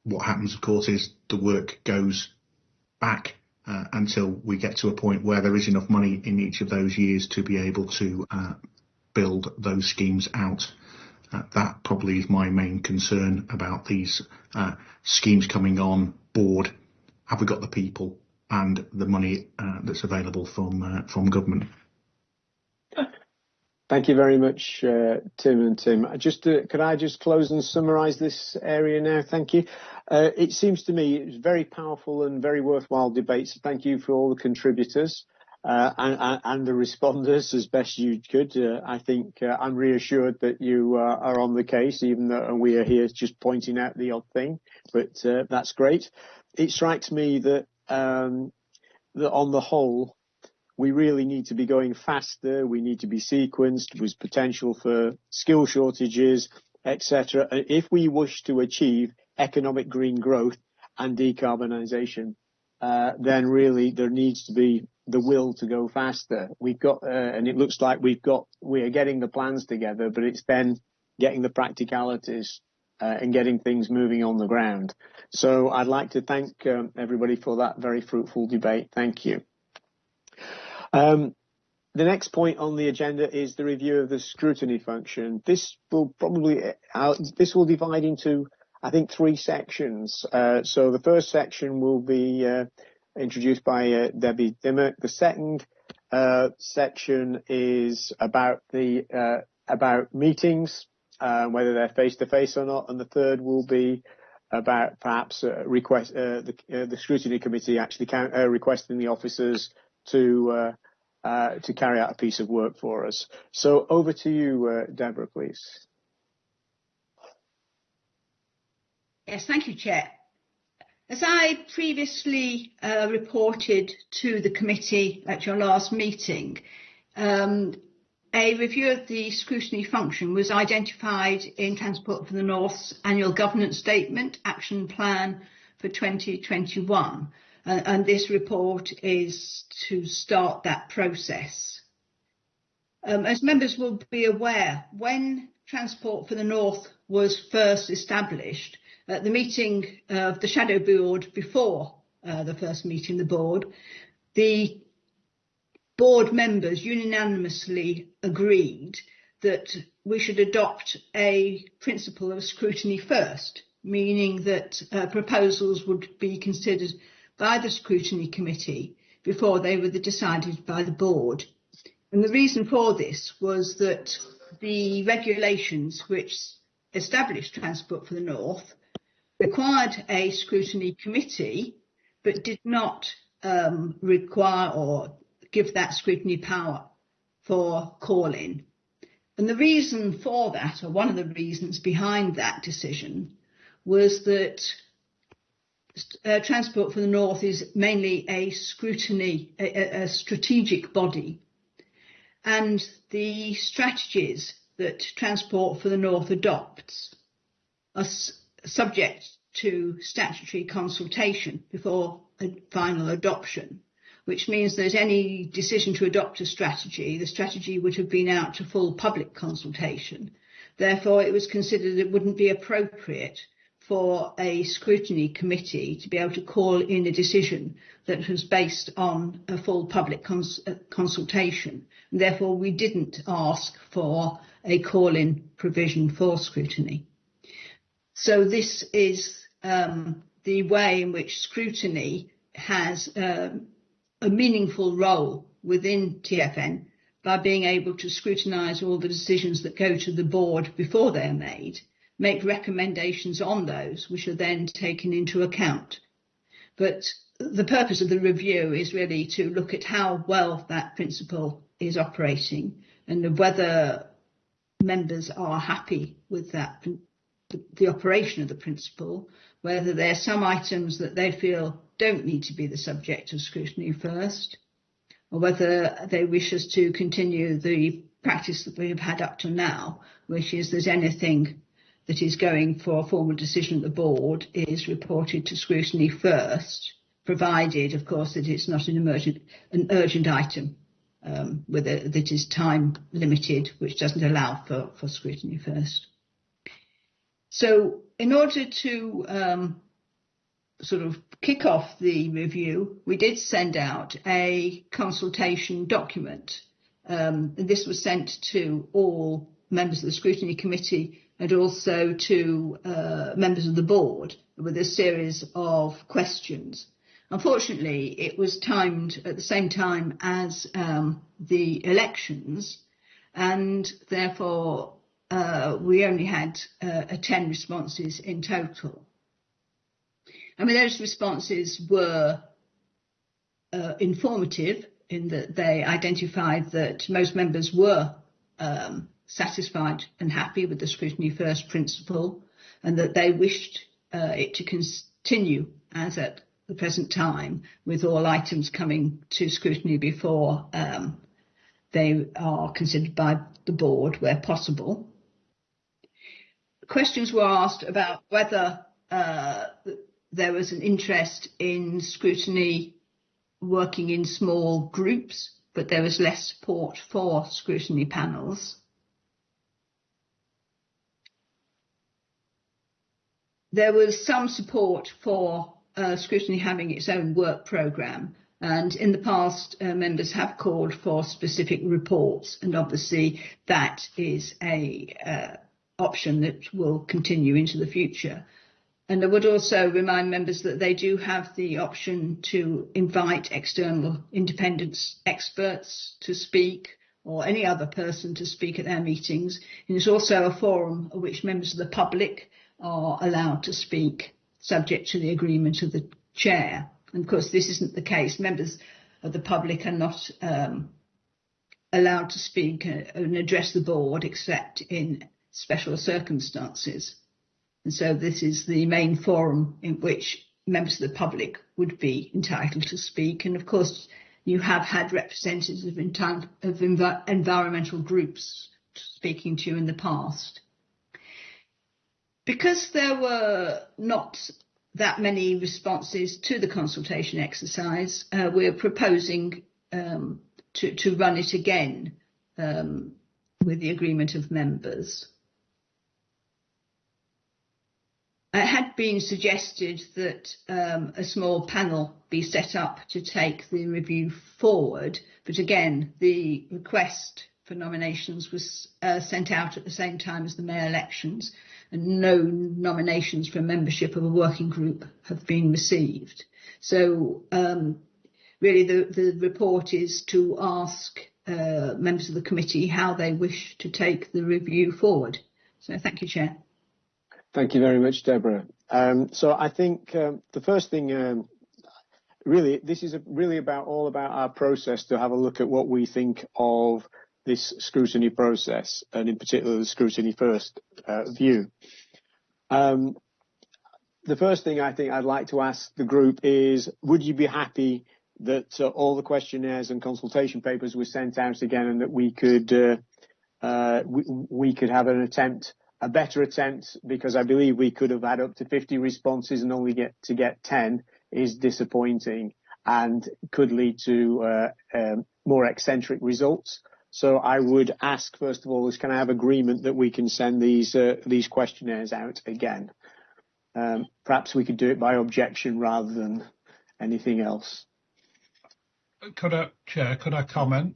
what happens, of course, is the work goes back uh, until we get to a point where there is enough money in each of those years to be able to uh, build those schemes out. Uh, that probably is my main concern about these uh, schemes coming on board. Have we got the people and the money uh, that's available from uh, from government? Thank you very much, uh, Tim and Tim. Just uh, could I just close and summarise this area now? Thank you. it seems to me it was very powerful and very worthwhile debate. So thank you for all the contributors. Uh, and, and, the responders as best you could. Uh, I think uh, I'm reassured that you are on the case, even though we are here just pointing out the odd thing. But that's great. It strikes me that um, that on the whole, we really need to be going faster. We need to be sequenced with potential for skill shortages, etc. If we wish to achieve economic green growth and decarbonisation, uh, then really there needs to be the will to go faster. We've got, uh, and it looks like we've got, we are getting the plans together, but it's then getting the practicalities uh, and getting things moving on the ground. So I'd like to thank um, everybody for that very fruitful debate. Thank you. Um, the next point on the agenda is the review of the scrutiny function. This will probably, uh, this will divide into, I think, three sections. Uh, so the first section will be uh, introduced by uh, Debbie Dimmock. The second uh, section is about the uh, about meetings, uh, whether they're face to face or not, and the third will be about perhaps uh, request the, the scrutiny committee actually count, requesting the officers to to carry out a piece of work for us. So over to you, Deborah, please. Yes, thank you, Chair. As I previously uh, reported to the committee at your last meeting, um, a review of the scrutiny function was identified in Transport for the North's annual governance statement action plan for 2021 uh, and this report is to start that process. Um, as members will be aware, when Transport for the North was first established, at the meeting of the shadow board before uh, the first meeting the board, the board members unanimously agreed that we should adopt a principle of scrutiny first, meaning that uh, proposals would be considered by the scrutiny committee before they were decided by the board. And the reason for this was that the regulations which established Transport for the North required a scrutiny committee, but did not um, require or give that scrutiny power for calling. And the reason for that, or one of the reasons behind that decision, was that uh, Transport for the North is mainly a scrutiny, a, a strategic body. And the strategies that Transport for the North adopts are subject to statutory consultation before a final adoption, which means that any decision to adopt a strategy, the strategy would have been out to full public consultation. Therefore, it was considered it wouldn't be appropriate for a scrutiny committee to be able to call in a decision that was based on a full public cons- uh, consultation. And therefore, we didn't ask for a call-in provision for scrutiny. So this is um, the way in which scrutiny has um, a meaningful role within TfN by being able to scrutinise all the decisions that go to the board before they're made make recommendations on those, which are then taken into account. But the purpose of the review is really to look at how well that principle is operating and whether members are happy with that, the operation of the principle, whether there are some items that they feel don't need to be the subject of scrutiny first, or whether they wish us to continue the practice that we have had up to now, which is that anything that is going for a formal decision at the board is reported to scrutiny first, provided, of course, that it's not an emergent, an urgent item um, that is time limited, which doesn't allow for, for scrutiny first. So in order to um, sort of kick off the review, we did send out a consultation document. Um, and this was sent to all members of the scrutiny committee and also to uh, members of the board with a series of questions. Unfortunately, it was timed at the same time as um, the elections, and therefore uh, we only had uh, 10 responses in total. I mean, those responses were uh, informative in that they identified that most members were um, satisfied and happy with the scrutiny first principle and that they wished uh, it to continue as at the present time with all items coming to scrutiny before um, they are considered by the board where possible. Questions were asked about whether uh, there was an interest in scrutiny working in small groups, but there was less support for scrutiny panels. There was some support for uh, scrutiny having its own work programme. And in the past, uh, members have called for specific reports, and obviously that is a uh, option that will continue into the future. And I would also remind members that they do have the option to invite external independent experts to speak or any other person to speak at their meetings. And it's also a forum at which members of the public are allowed to speak subject to the agreement of the chair. And of course, this isn't the case. Members of the public are not um, allowed to speak and address the board except in special circumstances. And so this is the main forum in which members of the public would be entitled to speak. And of course, you have had representatives of, of env- environmental groups speaking to you in the past. Because there were not that many responses to the consultation exercise, uh, we're proposing um, to, to, run it again um, with the agreement of members. It had been suggested that um, a small panel be set up to take the review forward, but again, the request for nominations was uh, sent out at the same time as the mayor elections, and no nominations for membership of a working group have been received. So um, really the, the report is to ask uh, members of the committee how they wish to take the review forward. So thank you, Chair. Thank you very much, Deborah. Um, so I think um, the first thing, um, really, this is really about all about our process to have a look at what we think of this scrutiny process, and in particular the scrutiny first uh, view. Um, the first thing I think I'd like to ask the group is, would you be happy that uh, all the questionnaires and consultation papers were sent out again and that we could uh, uh we, we, could have an attempt, a better attempt, because I believe we could have had up to 50 responses and only get to get 10 is disappointing and could lead to uh, um, more eccentric results. So I would ask, first of all, is can I have agreement that we can send these uh, these questionnaires out again? Um, perhaps we could do it by objection rather than anything else. Could I, Chair, could I comment?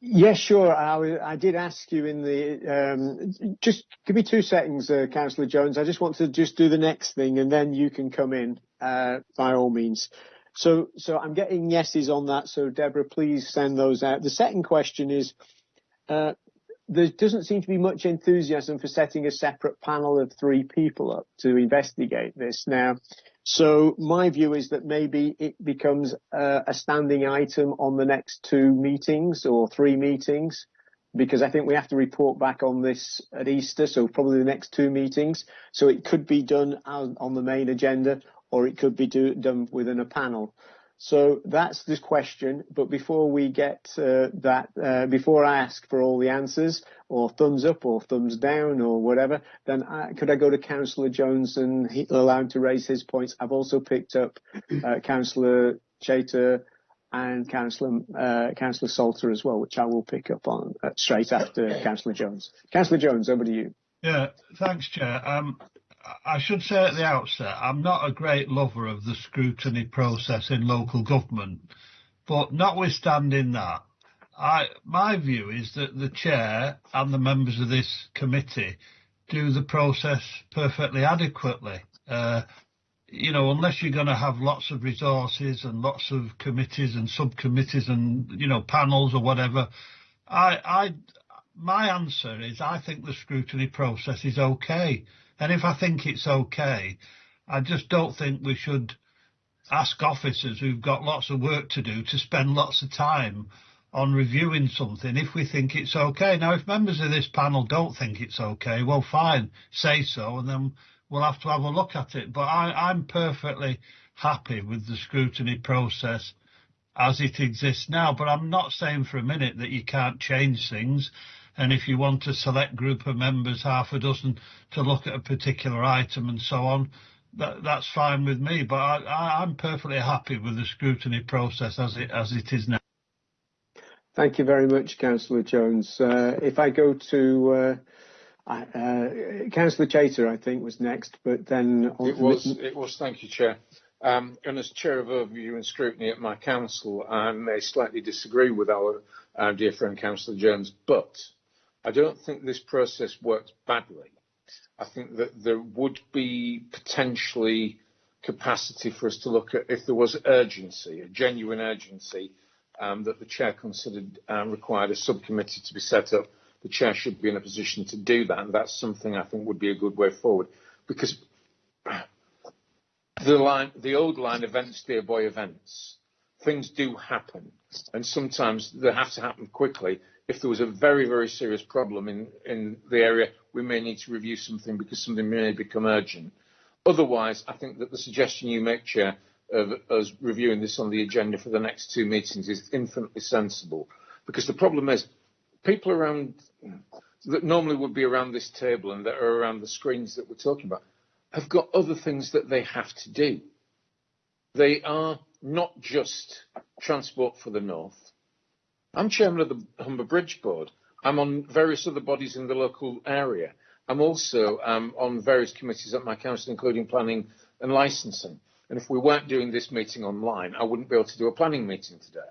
Yes, sure. I, did ask you in the, um, just give me two seconds, uh, Councillor Jones. I just want to just do the next thing and then you can come in, uh, by all means. So, so I'm getting yeses on that. So Deborah, please send those out. The second question is, uh, there doesn't seem to be much enthusiasm for setting a separate panel of three people up to investigate this now. So my view is that maybe it becomes uh, a standing item on the next two meetings or three meetings, because I think we have to report back on this at Easter, so probably the next two meetings. So it could be done on the main agenda, or it could be do, done within a panel. So that's the question. But before we get uh, that, uh, before I ask for all the answers, or thumbs up, or thumbs down, or whatever, then I, could I go to Councillor Jones and he, allow him to raise his points? I've also picked up uh, Councillor Chater and Councillor uh, Councillor Salter as well, which I will pick up on uh, straight after Councillor Jones. Councillor Jones, over to you. Yeah, thanks, Chair. Um, I should say at the outset, I'm not a great lover of the scrutiny process in local government, but notwithstanding that, I, my view is that the chair and the members of this committee do the process perfectly adequately. Uh, you know, unless you're going to have lots of resources and lots of committees and subcommittees and you know panels or whatever, I, I, my answer is I think the scrutiny process is okay. And if I think it's okay, I just don't think we should ask officers who've got lots of work to do to spend lots of time on reviewing something if we think it's okay. Now, if members of this panel don't think it's okay, well, fine, say so, and then we'll have to have a look at it. But I, I'm perfectly happy with the scrutiny process as it exists now. But I'm not saying for a minute that you can't change things. And if you want a select group of members, half a dozen, to look at a particular item and so on, that, that's fine with me. But I, am perfectly happy with the scrutiny process as it as it is now. Thank you very much, Councillor Jones. Uh, if I go to uh, uh, Councillor Chater, I think was next, but then it was. It was. Thank you, Chair. Um, and as Chair of Overview and Scrutiny at my council, I may slightly disagree with our uh, dear friend Councillor Jones, but I don't think this process works badly. I think that there would be potentially capacity for us to look at if there was urgency, a genuine urgency, um, that the chair considered um, required a subcommittee to be set up. The chair should be in a position to do that, and that's something I think would be a good way forward. Because the line, the old line, events dear boy, events. Things do happen, and sometimes they have to happen quickly if there was a very, very serious problem in, in the area, we may need to review something because something may become urgent. Otherwise, I think that the suggestion you make, Chair, of us reviewing this on the agenda for the next two meetings is infinitely sensible. Because the problem is, people around that normally would be around this table and that are around the screens that we're talking about have got other things that they have to do. They are not just Transport for the North. I'm chairman of the Humber Bridge Board. I'm on various other bodies in the local area. I'm also um, on various committees at my council, including planning and licensing. And if we weren't doing this meeting online, I wouldn't be able to do a planning meeting today.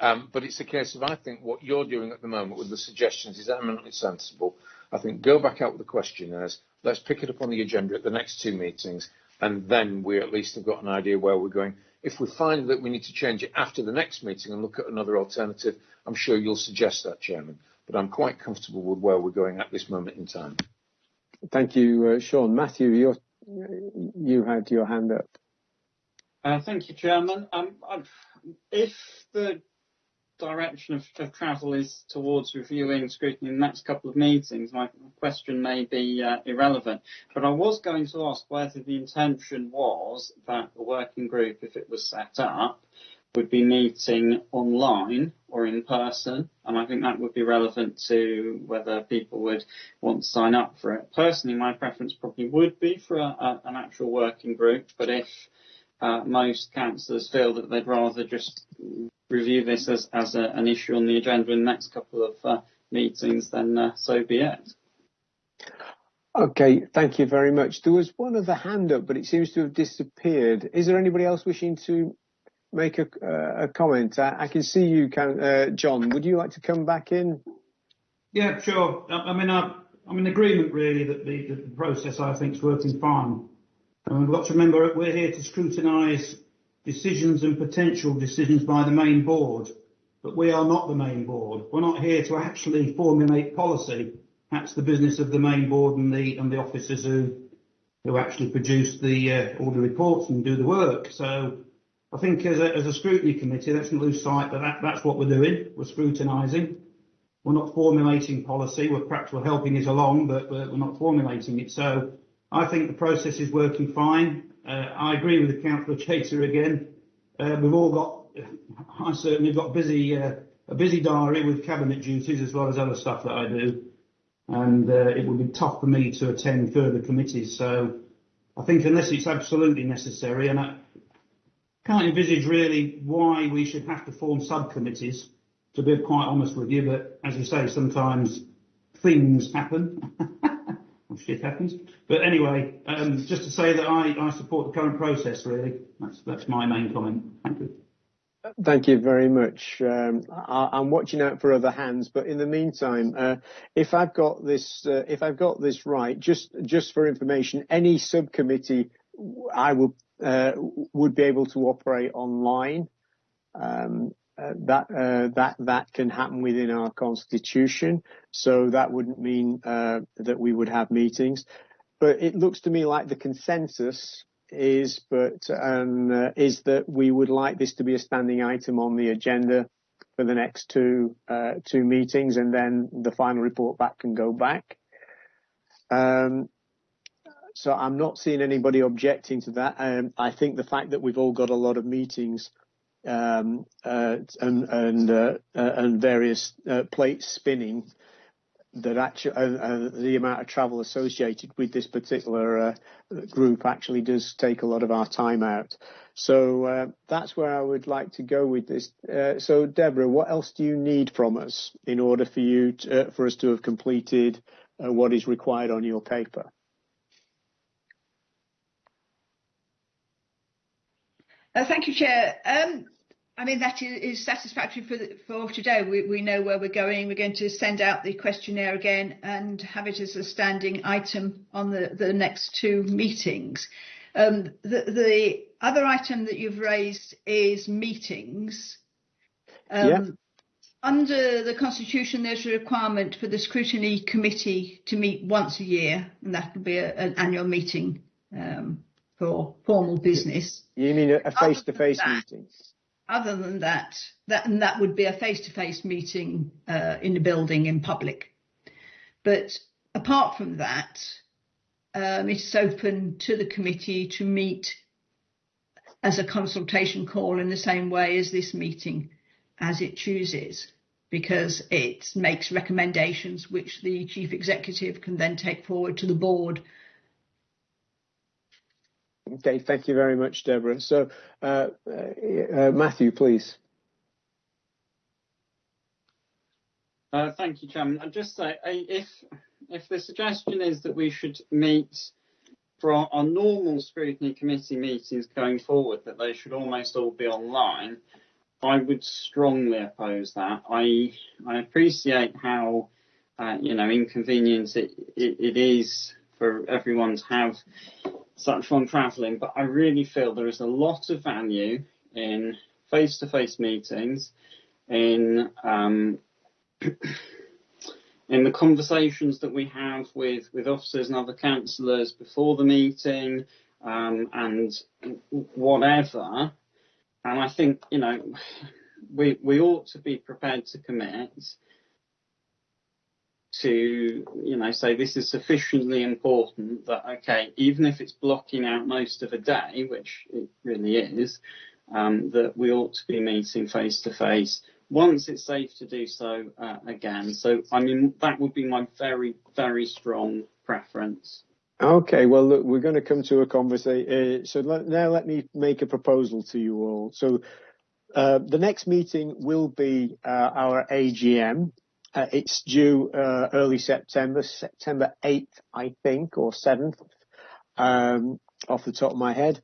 Um, but it's a case of I think what you're doing at the moment with the suggestions is eminently sensible. I think go back out with the questionnaires. Let's pick it up on the agenda at the next two meetings, and then we at least have got an idea where we're going. If we find that we need to change it after the next meeting and look at another alternative, I'm sure you'll suggest that, Chairman. But I'm quite comfortable with where we're going at this moment in time. Thank you, uh, Sean. Matthew, you you had your hand up. Uh, thank you, Chairman. Um, if the direction of, of, travel is towards reviewing scrutiny in the next couple of meetings, my question may be uh, irrelevant. But I was going to ask whether the intention was that the working group, if it was set up, would be meeting online or in person, and I think that would be relevant to whether people would want to sign up for it. Personally, my preference probably would be for a, a, an actual working group, but if uh, most councillors feel that they'd rather just review this as, as a, an issue on the agenda in the next couple of uh, meetings, then uh, so be it. Okay, thank you very much. There was one other hand up, but it seems to have disappeared. Is there anybody else wishing to make a, uh, a comment? I, I, can see you, can, uh, John. Would you like to come back in? Yeah, sure. I, I mean, I, am in agreement really that the, the process I think is working fine. And we've got to remember we're here to scrutinise decisions and potential decisions by the main board. but we are not the main board. We're not here to actually formulate policy. That's the business of the main board and the and the officers who who actually produce the uh, all the reports and do the work. So I think as a, as a scrutiny committee, let's not lose sight that, that that's what we're doing. We're scrutinising. We're not formulating policy. We're perhaps we're helping it along, but we're, we're not formulating it. So I think the process is working fine. Uh, I agree with the councillor Chater again. Uh, we've all got, I certainly got busy, uh, a busy diary with cabinet duties as well as other stuff that I do and it would be tough for me to attend further committees. So I think unless it's absolutely necessary, and I can't envisage really why we should have to form subcommittees, to be quite honest with you, but as you say, sometimes things happen. *laughs* shit happens. But anyway, um, just to say that I, I support the current process really. That's, that's my main comment. Thank you. Thank you very much. Um, I, am watching out for other hands, but in the meantime, uh, if I've got this, uh, if I've got this right, just just for information, any subcommittee I will uh, would be able to operate online. Um, that uh, that that can happen within our constitution, so that wouldn't mean uh, that we would have meetings. But it looks to me like the consensus is, but um, uh, is that we would like this to be a standing item on the agenda for the next two uh, two meetings, and then the final report back can go back. Um, so I'm not seeing anybody objecting to that. Um, I think the fact that we've all got a lot of meetings um, uh, and and, uh, uh, and various uh, plates spinning that actually uh, uh, the amount of travel associated with this particular uh, group actually does take a lot of our time out. So uh, that's where I would like to go with this. Uh, so Deborah, what else do you need from us in order for you to, uh, for us to have completed what is required on your paper? thank you, Chair. Um, I mean, that is, is satisfactory for, the, for today. We, we know where we're going. We're going to send out the questionnaire again and have it as a standing item on the, the next two meetings. Um, the, the other item that you've raised is meetings. Um, yeah. Under the Constitution, there's a requirement for the Scrutiny Committee to meet once a year, and that will be a, an annual meeting um, for formal business. You mean a face-to-face meeting? Other than that, that and that would be a face-to-face meeting uh, in a building in public. But apart from that, um, it's open to the committee to meet as a consultation call in the same way as this meeting, as it chooses, because it makes recommendations which the chief executive can then take forward to the board Okay, thank you very much, Deborah. So, uh, uh, Matthew, please. Uh, thank you, Chairman. I'd just say, if if the suggestion is that we should meet for our, our, normal scrutiny committee meetings going forward, that they should almost all be online, I would strongly oppose that. I I appreciate how uh, you know inconvenient it, it, it is for everyone to have such fun travelling, but I really feel there is a lot of value in face-to-face meetings, in um, *clears throat* in the conversations that we have with, with officers and other councillors before the meeting, um, and whatever. And I think you know we we ought to be prepared to commit to, you know, say this is sufficiently important that, okay, even if it's blocking out most of a day, which it really is, um, that we ought to be meeting face to face once it's safe to do so uh, again. So, I mean, that would be my very, very strong preference. Okay, well, look, we're going to come to a conversation. Uh, so let, now let me make a proposal to you all. So uh, the next meeting will be uh, our AGM, uh, it's due uh, early September, September 8th, I think, or 7th, um, off the top of my head.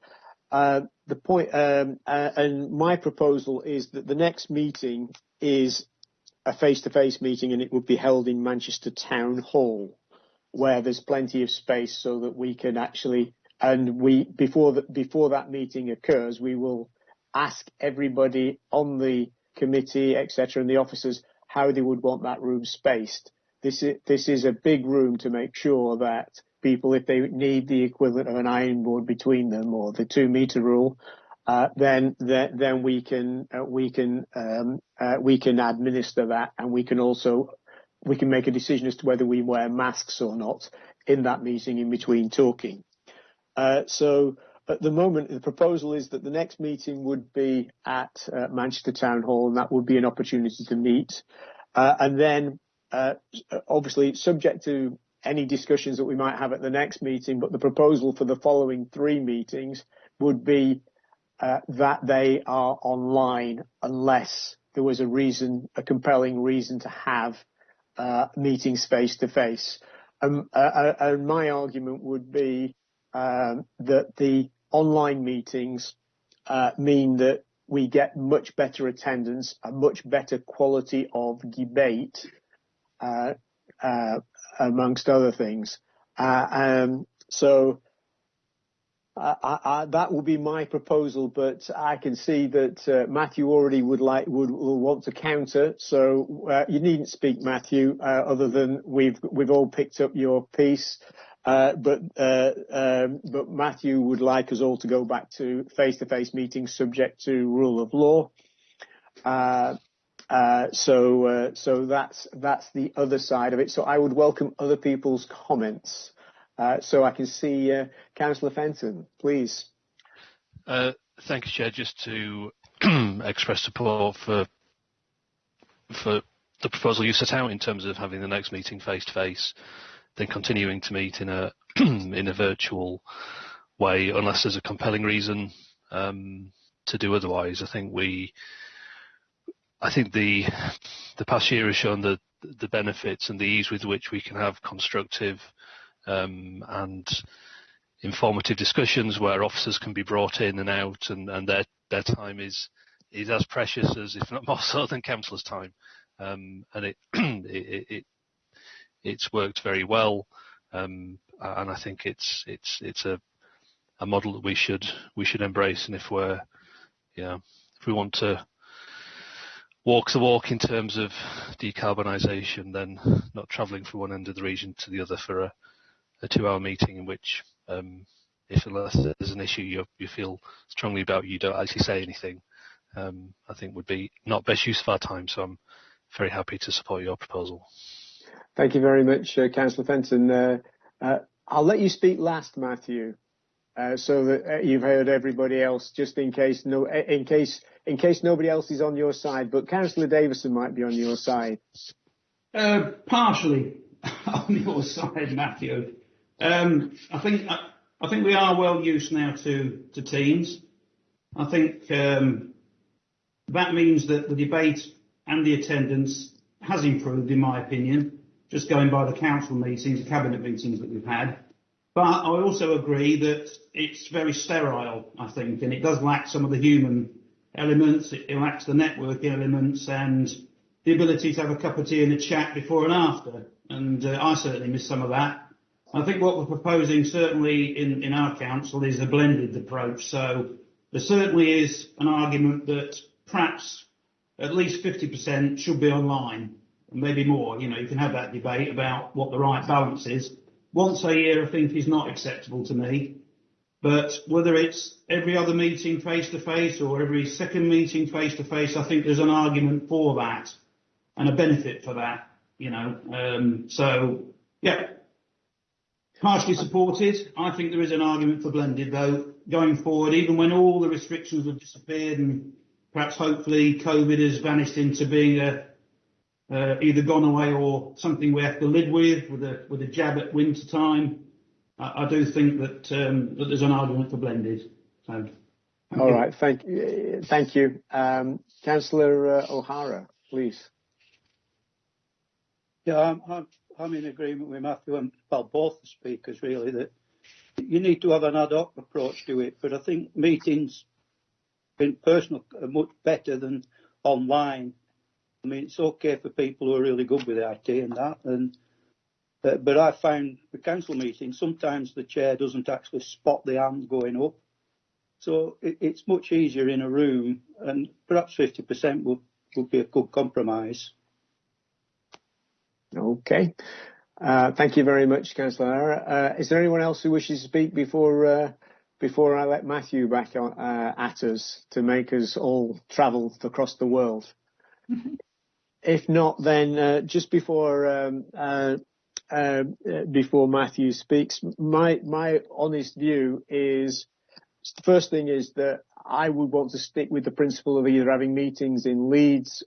Uh, the point, um, uh, and my proposal is that the next meeting is a face-to-face meeting, and it would be held in Manchester Town Hall, where there's plenty of space so that we can actually, and we before that before that meeting occurs, we will ask everybody on the committee, etc., and the officers how they would want that room spaced. This is this is a big room to make sure that people, if they need the equivalent of an iron board between them or the two meter rule, uh, then, then then we can uh, we can um, uh, we can administer that, and we can also we can make a decision as to whether we wear masks or not in that meeting in between talking. Uh, so at the moment, the proposal is that the next meeting would be at uh, Manchester Town Hall, and that would be an opportunity to meet. Uh, and then, uh, obviously, subject to any discussions that we might have at the next meeting, but the proposal for the following three meetings would be uh, that they are online unless there was a reason, a compelling reason to have uh, meetings face to face. Um, uh, and my argument would be that the online meetings uh, mean that we get much better attendance, a much better quality of debate, uh, uh, amongst other things. Uh, um, so that will be my proposal, but I can see that Matthew already would like would, will want to counter. So you needn't speak, Matthew, other than we've we've all picked up your piece. Uh, but uh, um, but Matthew would like us all to go back to face-to-face meetings, subject to rule of law. Uh, so so that's that's the other side of it. So I would welcome other people's comments. Uh, so I can see uh, Councillor Fenton, please. Uh, thank you, Chair. Just to *clears throat* express support for for the proposal you set out in terms of having the next meeting face to face, then continuing to meet in a *clears throat* in a virtual way, unless there's a compelling reason um, to do otherwise. I think we, I think the the past year has shown the the benefits and the ease with which we can have constructive um, and informative discussions where officers can be brought in and out and, and their, their time is, is as precious as, if not more so than councillors' time. Um, and it, *clears throat* it, it, it's worked very well. Um, and I think it's, it's, it's a, a model that we should, we should embrace. And if we're, yeah, if we want to walk the walk in terms of decarbonisation, then not travelling from one end of the region to the other for a, a two-hour meeting in which, um, if unless there's an issue you, you feel strongly about, you don't actually say anything, um, I think would be not best use of our time. So I'm very happy to support your proposal. Thank you very much, uh, Councillor Fenton. Uh, uh, I'll let you speak last, Matthew, uh, so that uh, you've heard everybody else, just in case no, in case in case nobody else is on your side. But Councillor Davison might be on your side. Uh, partially *laughs* on your side, Matthew. Um, I think I think we are well used now to to Teams. I think um, that means that the debate and the attendance has improved, in my opinion, just going by the council meetings, the cabinet meetings that we've had. But I also agree that it's very sterile, I think, and it does lack some of the human elements. It, it lacks the networking elements and the ability to have a cup of tea and a chat before and after. And uh, I certainly miss some of that. I think what we're proposing certainly in, in our council is a blended approach. So there certainly is an argument that perhaps at least 50% should be online, maybe more. You know, you can have that debate about what the right balance is. Once a year, I think, is not acceptable to me. But whether it's every other meeting face to face or every second meeting face to face, I think there's an argument for that and a benefit for that. You know, um, so yeah, partially supported. I think there is an argument for blended though going forward, even when all the restrictions have disappeared and perhaps hopefully COVID has vanished into being a uh, either gone away or something we have to live with with a with a jab at winter time. I, I do think that um, that there's an argument for blended. So. All you. right, thank you, thank you, um, Councillor uh, O'Hara, please. Yeah, I'm, I'm I'm in agreement with Matthew and well, both the speakers really that you need to have an ad hoc approach to it. But I think meetings in person are much better than online. I mean, it's okay for people who are really good with IT and that. And uh, but I found the council meeting sometimes the chair doesn't actually spot the hand going up, so it, it's much easier in a room. And perhaps 50% would would be a good compromise. Okay. Uh, thank you very much, Councillor uh, Is there anyone else who wishes to speak before uh, before I let Matthew back on, uh, at us to make us all travel across the world? *laughs* if not, then uh, just before um, uh, before Matthew speaks, my my honest view is the first thing is that I would want to stick with the principle of either having meetings in Leeds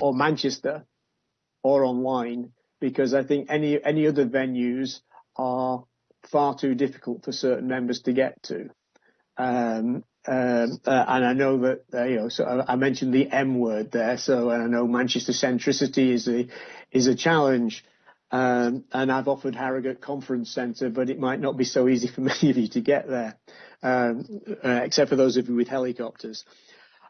or Manchester or online because I think any any other venues are far too difficult for certain members to get to. Um, um, uh, and I know that uh, you know. So I, mentioned the M word there. So I know Manchester centricity is a is a challenge. Um, and I've offered Harrogate Conference Centre, but it might not be so easy for *laughs* many of you to get there, um, uh, except for those of you with helicopters.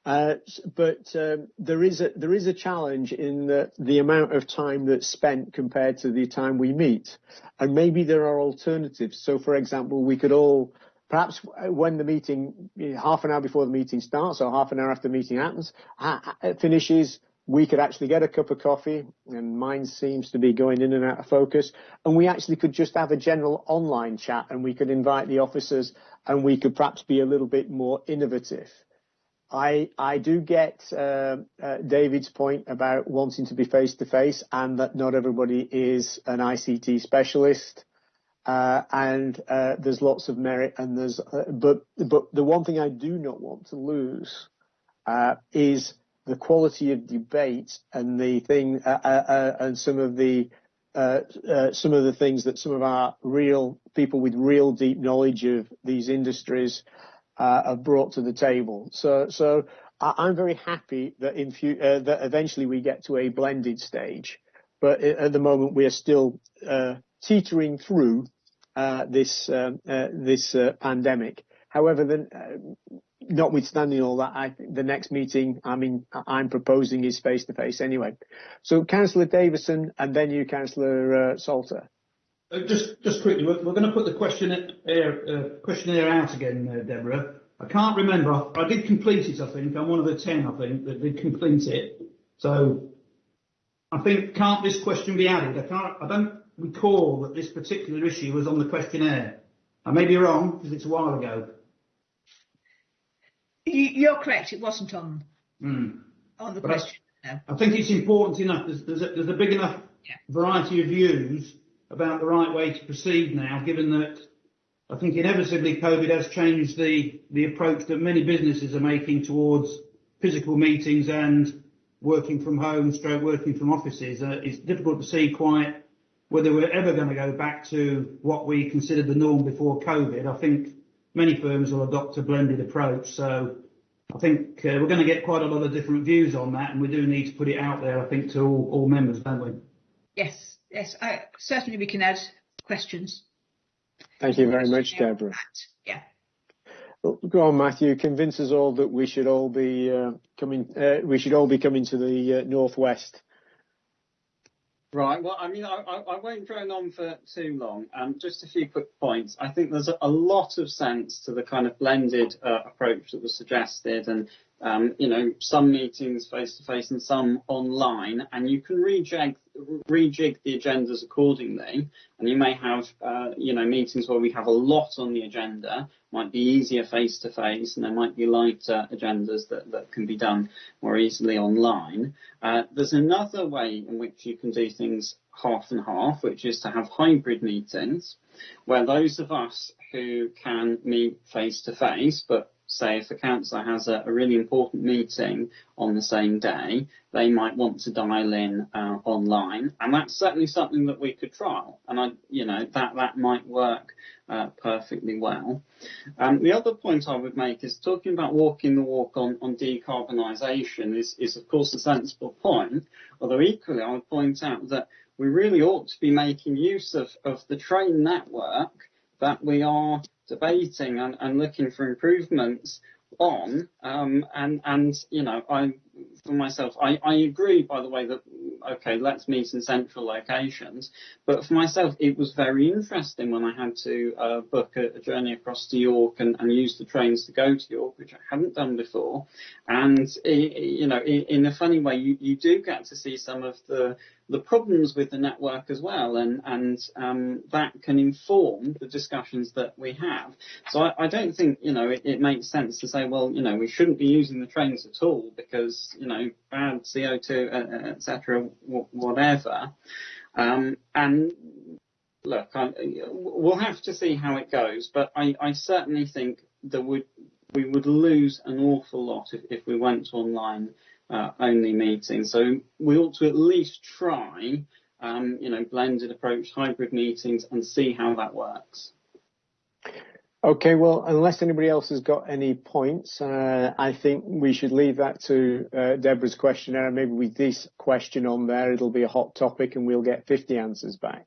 Uh, but um, there is a there is a challenge in the, the amount of time that's spent compared to the time we meet, and maybe there are alternatives. So, for example, we could all perhaps when the meeting half an hour before the meeting starts or half an hour after the meeting happens finishes, we could actually get a cup of coffee, and mine seems to be going in and out of focus, and we actually could just have a general online chat, and we could invite the officers, and we could perhaps be a little bit more innovative. I I do get uh, uh, David's point about wanting to be face to face, and that not everybody is an ICT specialist, uh, and uh, there's lots of merit. And there's uh, but but the one thing I do not want to lose uh, is the quality of debate and the thing and some of the some of the things that some of our real people with real deep knowledge of these industries uh, have brought to the table. So, so I'm very happy that in uh, that eventually we get to a blended stage, but at the moment we are still uh, teetering through uh, this uh, uh this uh, pandemic. However, uh, notwithstanding all that, the next meeting I mean I'm proposing is face to face anyway. So, Councillor Davison, and then you, Councillor uh, Salter. Just just quickly, we're, going to put the questionnaire, questionnaire out again, Deborah. I can't remember. I did complete it, I think. I'm one of the 10, I think, that did complete it. So I think, can't this question be added? I can't, I don't recall that this particular issue was on the questionnaire. I may be wrong, because it's a while ago. You're correct, it wasn't on, mm. on the but question. I, I, think it's important enough. There's, there's, a, there's a big enough yeah. variety of views about the right way to proceed now, given that I think inevitably COVID has changed the, the approach that many businesses are making towards physical meetings and working from home, stroke working from offices. Uh, it's difficult to see quite whether we're ever going to go back to what we considered the norm before COVID. I think many firms will adopt a blended approach. So I think uh, we're going to get quite a lot of different views on that, and we do need to put it out there, I think, to all, all members, don't we? Yes. Yes, I, certainly we can add questions. Thank you very much, Deborah. Yeah. Well, go on, Matthew. Convince us all that we should all be uh, coming. Uh, we should all be coming to the uh, northwest. Right. Well, I mean, I, I, won't drone on for too long. Um, just a few quick points. I think there's a, a lot of sense to the kind of blended uh, approach that was suggested, and um, you know, some meetings face to face and some online, and you can rejig, rejig the agendas accordingly. And you may have, uh, you know, meetings where we have a lot on the agenda, might be easier face to face, and there might be lighter agendas that, that can be done more easily online. Uh, there's another way in which you can do things half and half, which is to have hybrid meetings, where those of us who can meet face to face, but say if a councillor has a, a, really important meeting on the same day, they might want to dial in uh, online, and that's certainly something that we could trial, and I, you know, that that might work uh, perfectly well. Um, the other point I would make is talking about walking the walk on, on decarbonisation is, is of course a sensible point, although equally I would point out that we really ought to be making use of, of the train network that we are debating and, and looking for improvements on. Um, and, and, you know, I for myself, I, I agree, by the way, that, okay, let's meet in central locations. But for myself, it was very interesting when I had to uh, book a, a, journey across to York and, and, use the trains to go to York, which I hadn't done before. And, you know, in, in a funny way, you, you do get to see some of the the problems with the network as well, and and um, that can inform the discussions that we have. So I, I don't think you know it, it, makes sense to say, well, you know, we shouldn't be using the trains at all because you know bad CO2, etc., whatever. Um, and look, I, we'll have to see how it goes, but I, I certainly think that would we would lose an awful lot if, if we went online uh, only meetings. So we ought to at least try, um, you know, blended approach, hybrid meetings, and see how that works. Okay, well, unless anybody else has got any points, uh, I think we should leave that to uh, Deborah's questionnaire. Maybe with this question on there, it'll be a hot topic and we'll get 50 answers back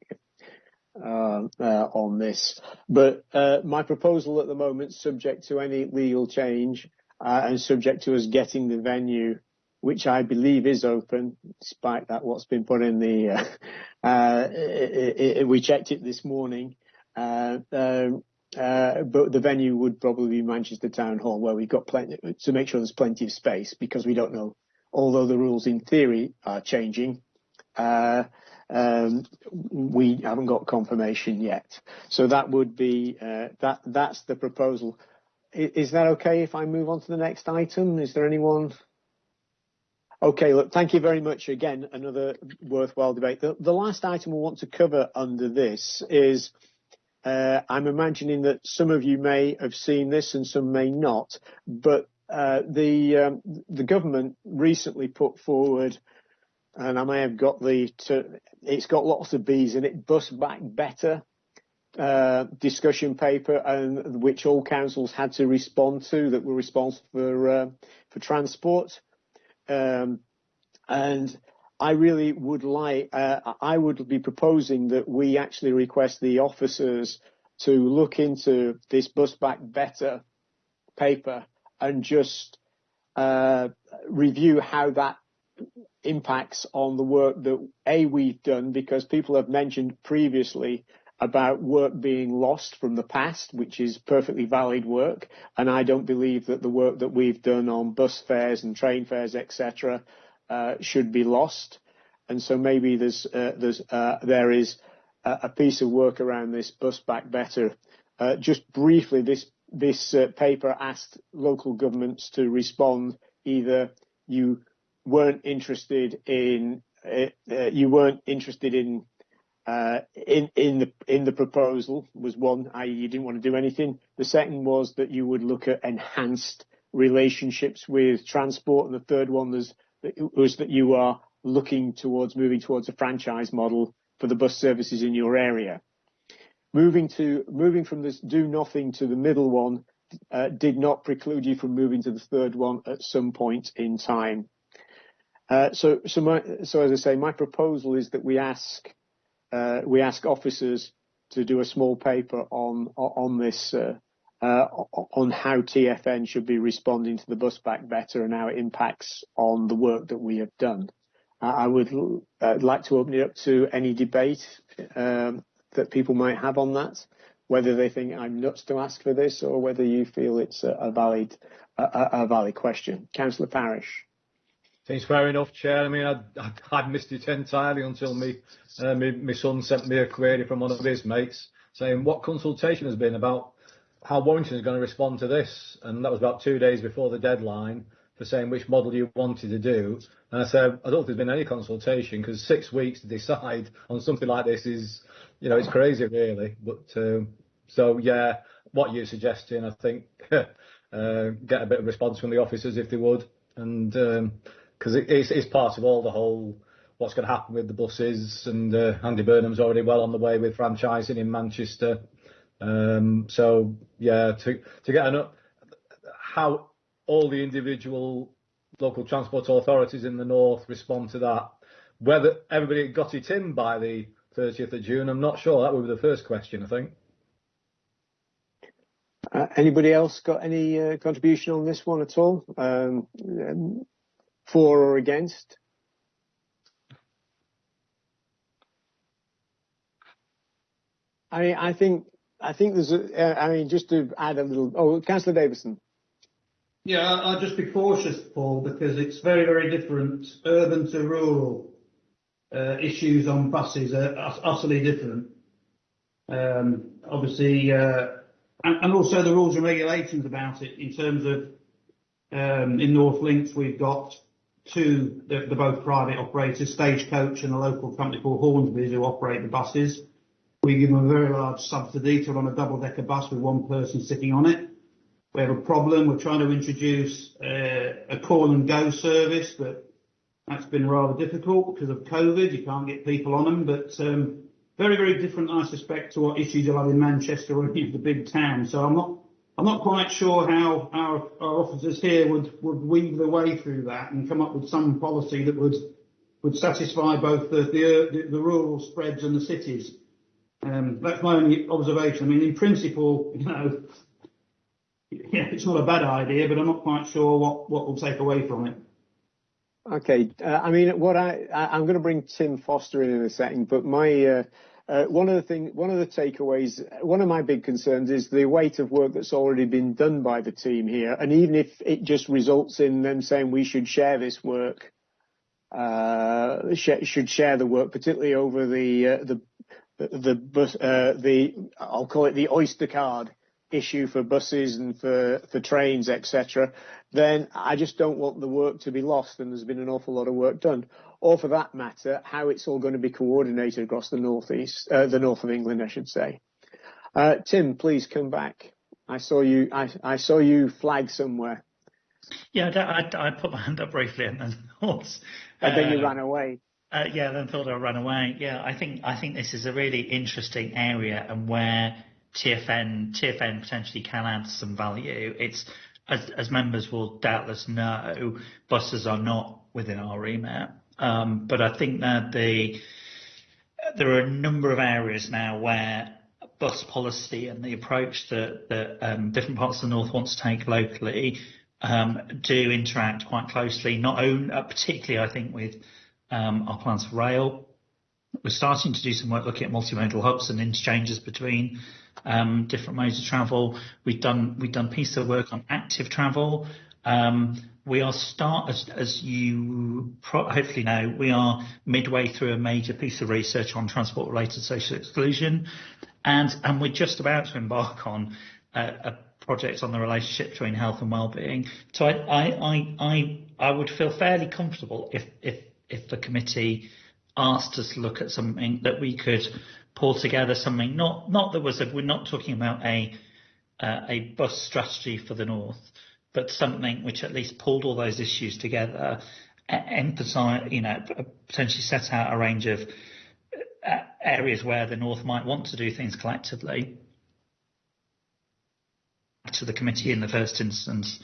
uh, uh on this. But uh, my proposal at the moment, subject to any legal change uh, and subject to us getting the venue which I believe is open, despite that what's been put in the. Uh, *laughs* uh, it, it, we checked it this morning, uh, um, uh, but the venue would probably be Manchester Town Hall, where we've got plenty to make sure there's plenty of space, because we don't know. Although the rules in theory are changing, uh, um, we haven't got confirmation yet. So that would be uh, that. That's the proposal. Is that okay if I move on to the next item? Is there anyone? Okay, look, thank you very much again. Another worthwhile debate. The, the last item we want to cover under this is uh, I'm imagining that some of you may have seen this and some may not, but uh, the um, the government recently put forward, and I may have got the to, it's got lots of B's in it. Bus back better uh, discussion paper, and which all councils had to respond to that were responsible for uh, for transport. Um, and I really would like, uh, I would be proposing that we actually request the officers to look into this bus back better paper and just uh, review how that impacts on the work that A, we've done, because people have mentioned previously about work being lost from the past, which is perfectly valid work. And I don't believe that the work that we've done on bus fares and train fares, etc., should be lost. And so maybe there's uh, there's uh, there is a, piece of work around this bus back better. Uh, just briefly, this this uh, paper asked local governments to respond either you weren't interested in uh, you weren't interested in uh, in in the in the proposal was one, i.e., you didn't want to do anything. The second was that you would look at enhanced relationships with transport, and the third one was was that you are looking towards moving towards a franchise model for the bus services in your area. Moving to moving from this do nothing to the middle one uh, did not preclude you from moving to the third one at some point in time. Uh, so, as I say, my proposal is that we ask uh, we ask officers to do a small paper on this uh, uh, on how TfN should be responding to the bus back better and how it impacts on the work that we have done. I would like to open it up to any debate um, that people might have on that, whether they think I'm nuts to ask for this or whether you feel it's a valid a valid question. Councillor Parish. Seems fair enough, Chair. I mean, I'd, I'd missed it entirely until me, uh, me, my son sent me a query from one of his mates saying what consultation has been about how Warrington is going to respond to this. And that was about two days before the deadline for saying which model you wanted to do. And I said, I don't think there's been any consultation because six weeks to decide on something like this is, you know, it's crazy really. But, um, so yeah, what you're suggesting, I think, *laughs* uh, get a bit of response from the officers if they would. And, um, because it, it's, it's part of all the whole what's going to happen with the buses. And uh, Andy Burnham's already well on the way with franchising in Manchester. Um, so yeah, to to get an up, how all the individual local transport authorities in the north respond to that. Whether everybody got it in by the 30th of June, I'm not sure. That would be the first question, I think. Uh, anybody else got any uh, contribution on this one at all? Um, For or against? I I think I think there's a, uh, I mean, just to add a little. Oh, Councillor Davison. Yeah, I'll just be cautious, Paul, because it's very, very different. Urban to rural uh, issues on buses are utterly different. Um, obviously, uh, and, and also the rules and regulations about it in terms of um, in North Lincs we've got two, they're, they're both private operators, Stagecoach and a local company called Hornsby's who operate the buses. We give them a very large subsidy to run a double-decker bus with one person sitting on it. We have a problem. We're trying to introduce uh, a call and go service, but that's been rather difficult because of COVID. You can't get people on them, but um, very, very different, I suspect, to what issues you'll have in Manchester or any of the big towns. So I'm not, I'm not quite sure how our, officers here would, would weave their way through that and come up with some policy that would, would satisfy both the rural spreads and the cities. Um, that's my only observation. I mean, in principle, you know, yeah, it's not a bad idea, but I'm not quite sure what, what we'll take away from it. Okay. Uh, I mean, what I, I I'm going to bring Tim Foster in in a second, but my uh, uh, one of the thing, one of the takeaways, one of my big concerns is the weight of work that's already been done by the team here, and even if it just results in them saying we should share this work, uh, sh- should share the work, particularly over the uh, the the bus, uh, the I'll call it the Oyster card issue for buses and for for trains, etc. Then I just don't want the work to be lost, and there's been an awful lot of work done. Or for that matter, how it's all going to be coordinated across the northeast, uh, the north of England, I should say. Uh, Tim, please come back. I saw you. I, I saw you flag somewhere. Yeah, I, I, I put my hand up briefly and then, *laughs* and then you uh, ran away. Uh, yeah, then thought I'd run away. Yeah, I think I think this is a really interesting area and where TfN TfN potentially can add some value. It's as, as members will doubtless know, buses are not within our remit. Um, but I think that the there are a number of areas now where bus policy and the approach that, that um, different parts of the north want to take locally um, do interact quite closely. Not only, uh, particularly, I think with our plans for rail. We're starting to do some work looking at multimodal hubs and interchanges between um, different modes of travel. We've done we've done piece of work on active travel. Um, we are start as, as you hopefully know, we are midway through a major piece of research on transport related social exclusion, and and we're just about to embark on a, a project on the relationship between health and well-being. So I I I I, I would feel fairly comfortable if if if the committee asked us to look at something that we could pull together something not not that was a, we're not talking about a uh, a bus strategy for the north, but something which at least pulled all those issues together, emphasize you know potentially set out a range of uh, areas where the north might want to do things collectively to the committee in the first instance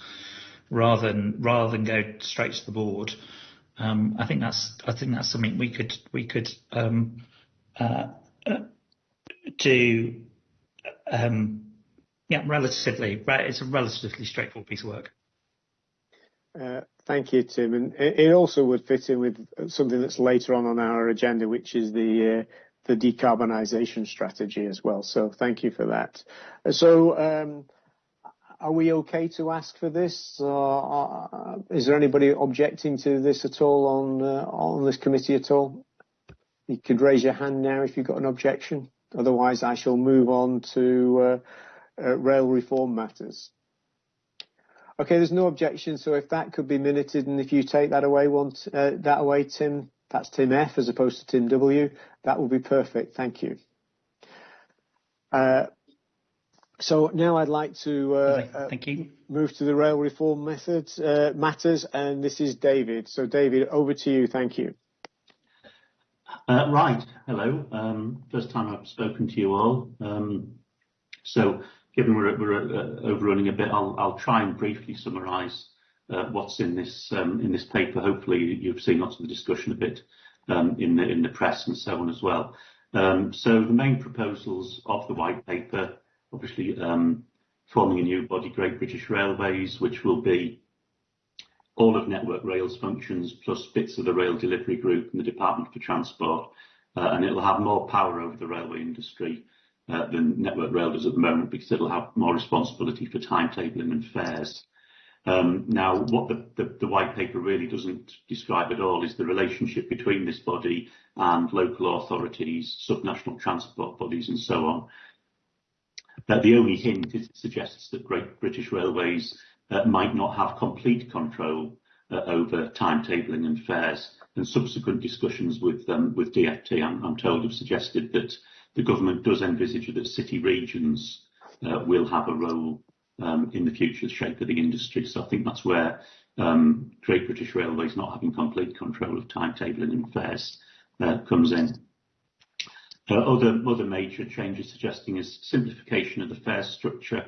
rather than rather than go straight to the board. Um, I think that's I think that's something we could we could um, uh, uh, do. Um, yeah, relatively. It's a relatively straightforward piece of work. Uh, thank you, Tim. And it also would fit in with something that's later on on our agenda, which is the uh, the decarbonisation strategy as well. So thank you for that. So um, are we okay to ask for this? Uh, is there anybody objecting to this at all on uh, on this committee at all? You could raise your hand now if you've got an objection. Otherwise, I shall move on to uh, uh rail reform matters. Okay, there's no objection. So if that could be minuted, and if you take that away, want uh, that away, Tim. That's Tim F as opposed to Tim W. That would be perfect. Thank you. Uh, so now I'd like to uh, Thank you. move to the rail reform methods, uh, matters, and this is David. So David, over to you. Thank you. Uh, right. Hello. Um, first time I've spoken to you all. Um, so given we're, we're overrunning a bit, I'll, I'll try and briefly summarise what's in this um, in this paper. Hopefully you've seen lots of the discussion a bit um, in the in the press and so on as well. Um, so the main proposals of the white paper obviously um, forming a new body, Great British Railways, which will be all of Network Rail's functions plus bits of the rail delivery group and the Department for Transport, uh, and it'll have more power over the railway industry uh, than Network Rail does at the moment because it'll have more responsibility for timetabling and fares. Um, now, what the, the, the, white paper really doesn't describe at all is the relationship between this body and local authorities, subnational transport bodies and so on. The only hint suggests that Great British Railways uh, might not have complete control uh, over timetabling and fares, and subsequent discussions with um, DFT, I'm, told, have suggested that the government does envisage that city regions uh, will have a role um, in the future shape of the industry. So I think that's where um, Great British Railways not having complete control of timetabling and fares comes in. Other, major changes suggesting is simplification of the fare structure.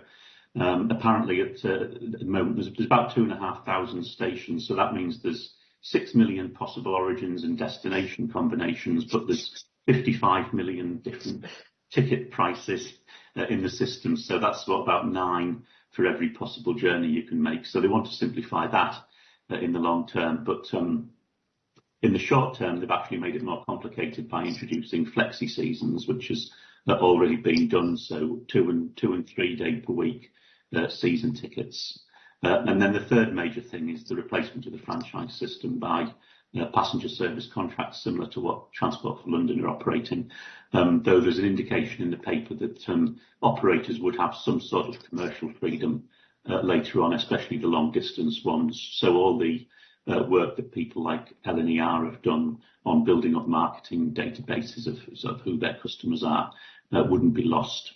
Um, apparently at, uh, the moment there's, about two and a half thousand stations, so that means there's six million possible origins and destination combinations, but there's 55 million different ticket prices uh, in the system, so that's about nine for every possible journey you can make. So they want to simplify that uh, in the long term, but um, in the short term, they've actually made it more complicated by introducing flexi seasons, which has already been done. So two and two and three day per week uh, season tickets. Uh, and then the third major thing is the replacement of the franchise system by uh, passenger service contracts similar to what Transport for London are operating. Um, though there's an indication in the paper that um, operators would have some sort of commercial freedom uh, later on, especially the long distance ones. So all the work that people like LNER have done on building up marketing databases of, who their customers are uh, wouldn't be lost.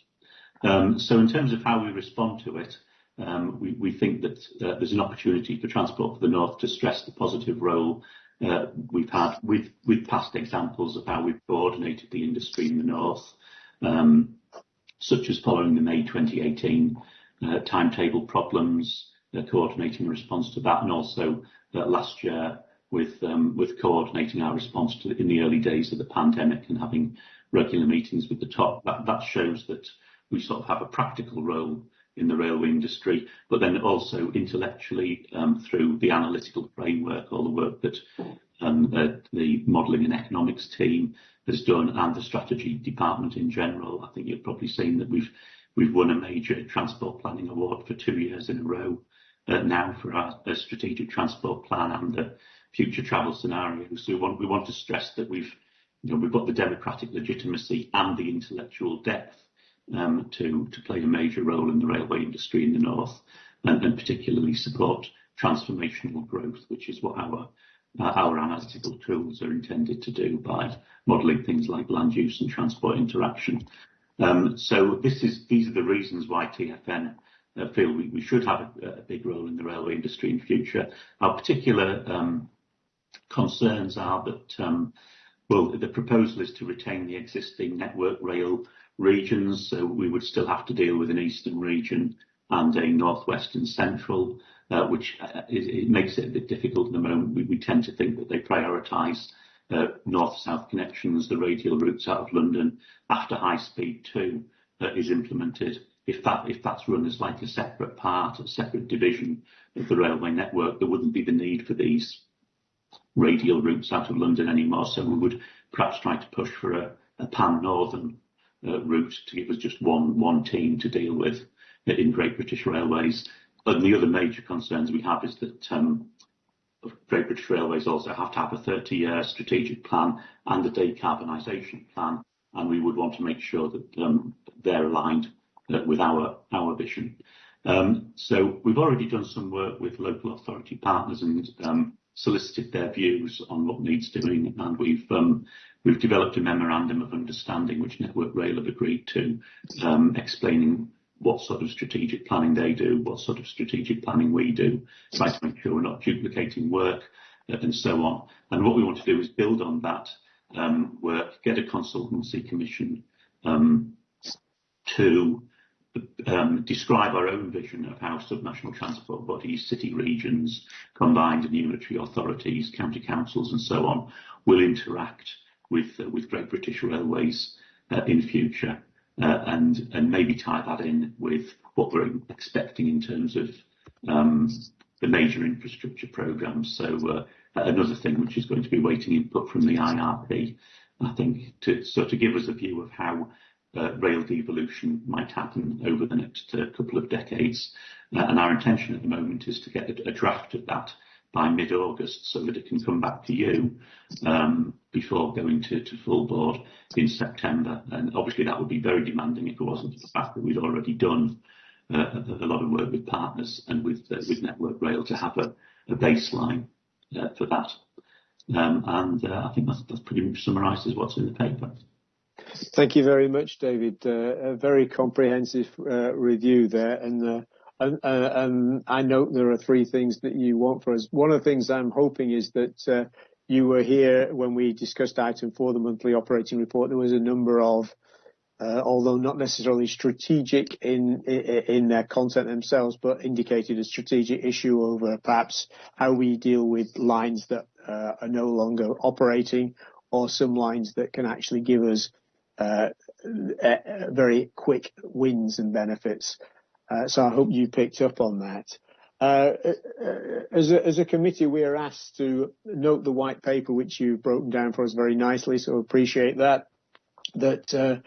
Um, so in terms of how we respond to it, um, we, think that uh, there's an opportunity for Transport for the North to stress the positive role uh, we've had with, past examples of how we've coordinated the industry in the North, um, such as following the May 2018 uh, timetable problems, uh, coordinating response to that, and also uh, last year with um, coordinating our response to in the early days of the pandemic and having regular meetings with the top. That, shows that we sort of have a practical role in the railway industry, but then also intellectually um, through the analytical framework, all the work that um, the modelling and economics team has done, and the strategy department in general. I think you've probably seen that we've won a major transport planning award for two years in a row now for our, strategic transport plan and the future travel scenarios. We want to stress that we've got the democratic legitimacy and the intellectual depth um, to, play a major role in the railway industry in the north and, particularly support transformational growth, which is what our analytical tools are intended to do by modelling things like land use and transport interaction. Um, so these are the reasons why TfN feel we, we should have a, a, big role in the railway industry in future. Our particular um, concerns are that um, well, the proposal is to retain the existing network rail regions. So we would still have to deal with an eastern region and a northwest and central, uh, which uh, it makes it a bit difficult at the moment. We, we tend to think that they prioritise uh, north-south connections, the radial routes out of London after High Speed 2 uh, is implemented. If that if that's run as like a separate part, a separate division of the railway network, there wouldn't be the need for these radial routes out of London anymore. So we would perhaps try to push for a, pan-northern uh, route to give us just one one team to deal with in Great British Railways. The other major concerns we have is that um, Great British Railways also have to have a 30-year strategic plan and a decarbonisation plan, and we would want to make sure that um, they're aligned uh, with our vision. Um, we've already done some work with local authority partners and um, solicited their views on what needs doing, and we've um, we've developed a memorandum of understanding which Network Rail have agreed to, explaining what sort of strategic planning they do, what sort of strategic planning we do, try to make sure we're not duplicating work uh, and so on. And what we want to do is build on that work, get a consultancy commission to um, describe our own vision of how subnational transport bodies, city regions, combined and unitary authorities, county councils and so on will interact with, uh, with Great British Railways uh, in future uh, and, and maybe tie that in with what we're expecting in terms of um, the major infrastructure programs. So uh, another thing which is going to be waiting input from the IRP, I think, to sort of give us a view of how rail devolution might happen over the next uh, couple of decades. Uh, and our intention at the moment is to get a, draft of that by mid-August so that it can come back to you um, before going to, full board in September. And obviously that would be very demanding if it wasn't for the fact that we'd already done uh, a, lot of work with partners and with with Network Rail to have a, baseline for that. Um, and I think that's pretty much summarises what's in the paper. Thank you very much, David. Uh, a very comprehensive uh, review there, and, uh, and I note there are three things that you want for us. One of the things I'm hoping is that you were here when we discussed item four, the monthly operating report. There was a number of, although not necessarily strategic in, their content themselves, but indicated a strategic issue over perhaps how we deal with lines that are no longer operating, or some lines that can actually give us very quick wins and benefits. Uh, so I hope you picked up on that. Uh, as a, committee, we are asked to note the white paper, which you've broken down for us very nicely. So appreciate that. That uh,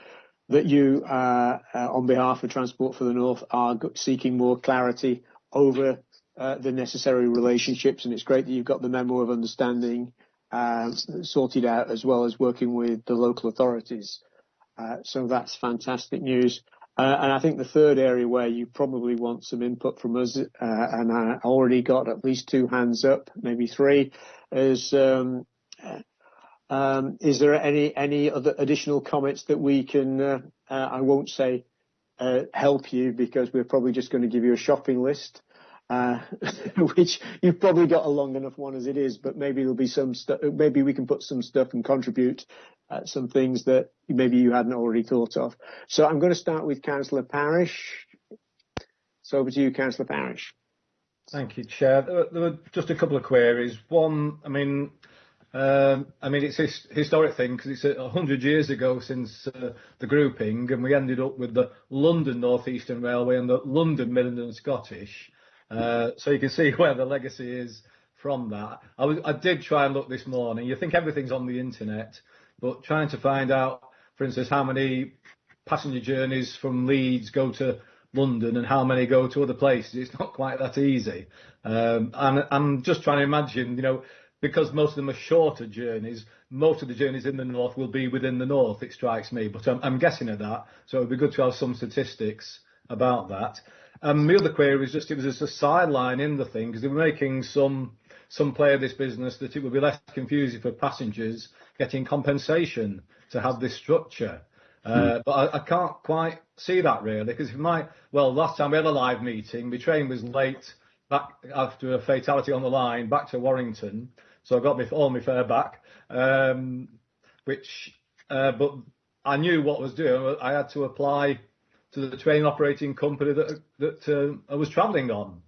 that you, uh, uh, on behalf of Transport for the North, are seeking more clarity over the necessary relationships, and it's great that you've got the memo of understanding sorted out, as well as working with the local authorities. Uh, so that's fantastic news. Uh, and I think the third area where you probably want some input from us, uh, and I already got at least two hands up, maybe three, is um, um, is there any any other additional comments that we can? Uh, uh, I won't say uh, help you because we're probably just going to give you a shopping list, *laughs* which you've probably got a long enough one as it is. But maybe there'll be some stuff. Maybe we can put some stuff and contribute uh, some things that maybe you hadn't already thought of. So I'm going to start with Councillor Parish. So over to you, Councillor Parish. Thank you, Chair. There were, there were just a couple of queries. One, I mean, um, I mean, it's a historic thing because it's a hundred years ago since uh, the grouping, and we ended up with the London North Eastern Railway and the London Midland and Scottish. Uh, so you can see *laughs* where the legacy is from that. I, was, I did try and look this morning. You think everything's on the internet, but trying to find out, for instance, how many passenger journeys from Leeds go to London and how many go to other places, it's not quite that easy. Um, and I'm just trying to imagine, you know, because most of them are shorter journeys, most of the journeys in the north will be within the north, it strikes me. But I'm, I'm guessing at that, so it'd be good to have some statistics about that. And the other query was just it was just a sideline in the thing because they were making some some play of this business that it would be less confusing for passengers getting compensation to have this structure. Uh, hmm. But I, I, can't quite see that really because if my well last time we had a live meeting, my train was late back after a fatality on the line back to Warrington, so I got my, all my fare back. Um, which, uh, but I knew what I was doing. I had to apply to the train operating company that that uh, I was travelling on.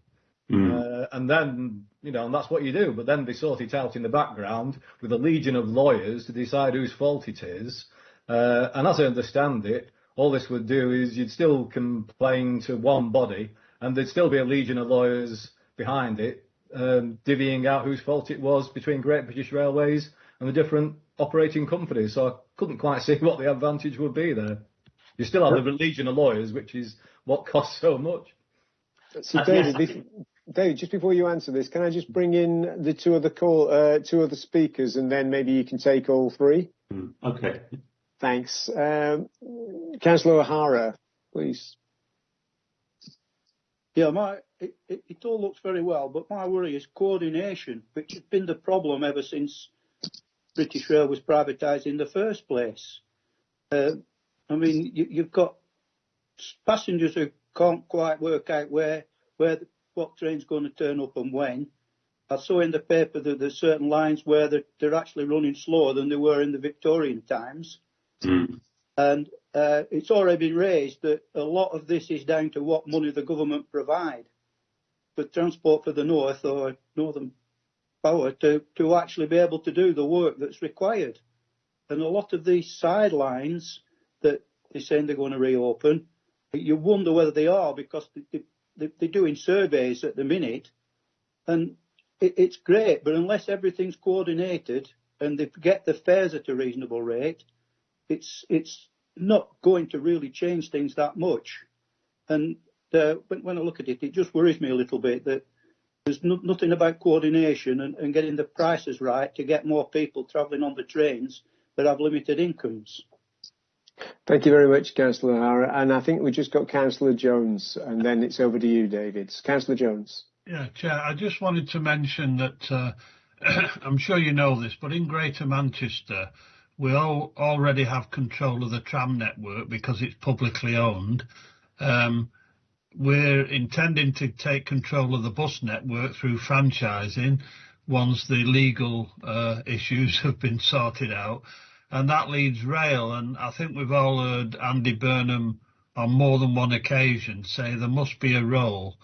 Mm. Uh, and then, you know, and that's what you do. But then they sort it out in the background with a legion of lawyers to decide whose fault it is. Uh, and as I understand it, all this would do is you'd still complain to one body and there'd still be a legion of lawyers behind it, um, divvying out whose fault it was between Great British Railways and the different operating companies. So I couldn't quite *laughs* see what the advantage would be there. You still have the legion of lawyers, which is what costs so much. So David, Dave, just before you answer this, can I just bring in the two other call, uh, two other speakers, and then maybe you can take all three? Mm, okay. Thanks. Um, Councillor O'Hara, please. Yeah, my it, it, it, all looks very well, but my worry is coordination, which has been the problem ever since British Rail was privatised in the first place. Uh, I mean, you, have got passengers who can't quite work out where where what train's going to turn up and when. I saw in the paper that there's certain lines where they're, they're actually running slower than they were in the Victorian times. Mm. And uh, it's already been raised that a lot of this is down to what money the government provide for Transport for the North or Northern Power to, to actually be able to do the work that's required. And a lot of these sidelines that they're saying they're going to reopen, you wonder whether they are because they, they're doing surveys at the minute, and it, it's great, but unless everything's coordinated and they get the fares at a reasonable rate, it's it's not going to really change things that much. And uh, when, when I look at it, it just worries me a little bit that there's no, nothing about coordination and, and getting the prices right to get more people travelling on the trains that have limited incomes. Thank you very much, Councillor O'Hara. And I think we just got Councillor Jones, and then it's over to you, David. Councillor Jones. Yeah, Chair, I just wanted to mention that uh, *clears throat* I'm sure you know this, but in Greater Manchester, we all already have control of the tram network because it's publicly owned. Um, we're intending to take control of the bus network through franchising once the legal uh, issues *laughs* have been sorted out. And that leads rail. And I think we've all heard Andy Burnham on more than one occasion say there must be a role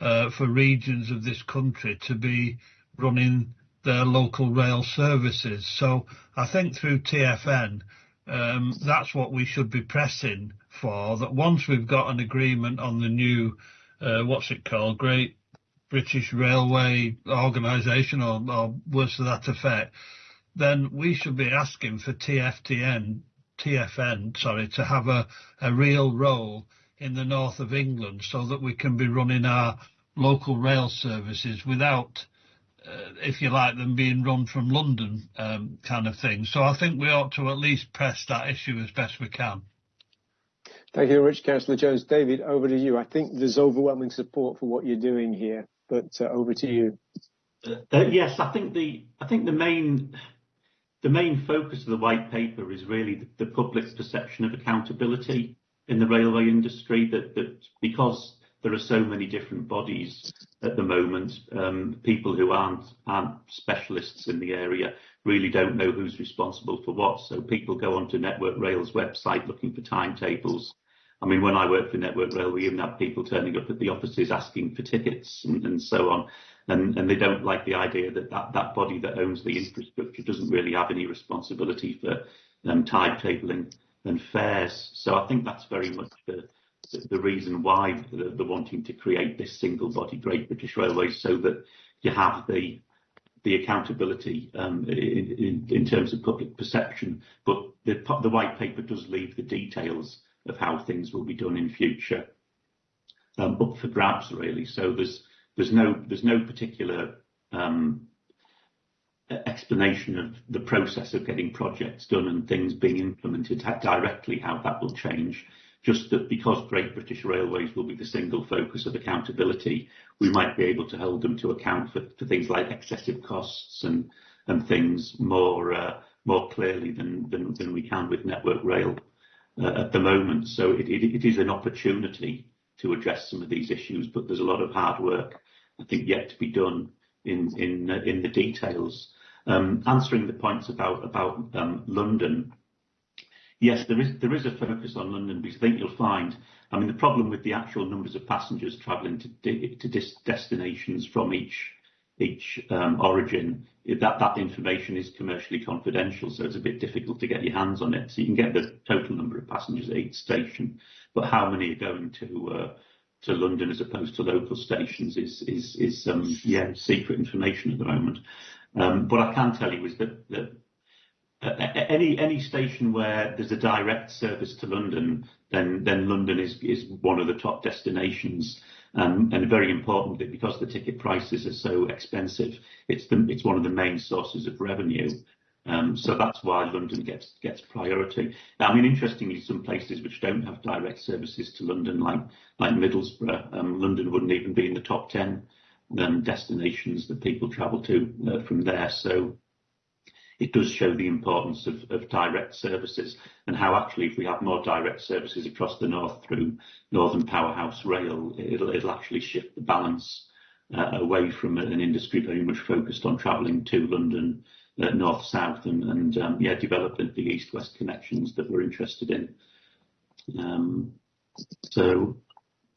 uh, for regions of this country to be running their local rail services. So I think through TfN, um, that's what we should be pressing for, that once we've got an agreement on the new, uh, what's it called, Great British Railway Organisation or, or words to that effect, then we should be asking for TFTN, TfN, sorry, to have a, a real role in the north of England so that we can be running our local rail services without uh, if you like, them being run from London um, kind of thing. So I think we ought to at least press that issue as best we can. Thank you very much, Councillor Jones. David, over to you. I think there's overwhelming support for what you're doing here, but uh, over to you. Uh, yes, I think the I think the main the main focus of the white paper is really the, the public's perception of accountability in the railway industry. That that because there are so many different bodies at the moment. Um, people who aren't, aren't specialists in the area really don't know who's responsible for what. So people go onto Network Rail's website looking for timetables. I mean, when I worked for Network Rail, we even had people turning up at the offices asking for tickets and, and so on. And, and they don't like the idea that, that that body that owns the infrastructure doesn't really have any responsibility for um, timetabling and fares. So I think that's very much the, the reason why they're wanting to create this single body Great British Railways so that you have the the accountability um, in, in, in, terms of public perception. But the, the white paper does leave the details of how things will be done in future um, up for grabs, really. So there's there's no particular um, explanation of the process of getting projects done and things being implemented directly, how that will change just that because Great British Railways will be the single focus of accountability, we might be able to hold them to account for, things like excessive costs and, things more uh, clearly than, we can with Network Rail uh, at the moment. So it is an opportunity to address some of these issues, but there's a lot of hard work, I think, yet to be done in uh, the details. Um, answering the points about um, London, Yes, there is a focus on London because I think you'll find, I mean, the problem with the actual numbers of passengers travelling to to destinations from each each um, origin, that information is commercially confidential, so it's a bit difficult to get your hands on it. So you can get the total number of passengers at each station, but how many are going to uh, London as opposed to local stations is um, secret information at the moment. Um, what I can tell you is that, that any station where there's a direct service to London, then London is one of the top destinations. Um, and very importantly, because the ticket prices are so expensive, it's one of the main sources of revenue. Um, so that's why London gets priority. Now, I mean, interestingly, some places which don't have direct services to London, like Middlesbrough, um, London wouldn't even be in the top ten um, destinations that people travel to uh, from there. So it does show the importance of, of direct services and how actually if we have more direct services across the north through Northern Powerhouse Rail, it'll, it'll actually shift the balance uh, away from an industry very much focused on travelling to London uh, north-south and, and um, yeah, developing the east-west connections that we're interested in. Um, so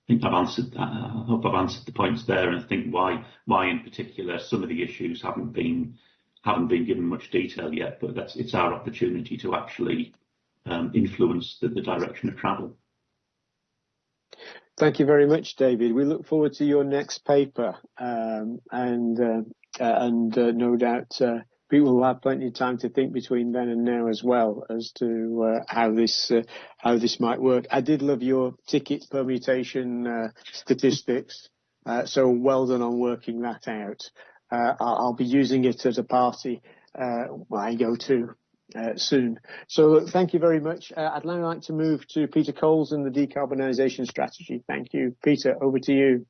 I think I've answered that. I hope I've answered the points there and I think why, why in particular some of the issues haven't been haven't been given much detail yet, but that's it's our opportunity to actually um, influence the, direction of travel. Thank you very much, David. We look forward to your next paper, um, and uh, uh, and uh, no doubt people will have plenty of time to think between then and now as well as to how this how this might work. I did love your ticket permutation statistics, so well done on working that out. I'll be using it at a party when I go to uh, soon. So thank you very much. Uh, I'd now like to move to Peter Coles and the decarbonisation strategy. Thank you. Peter, over to you.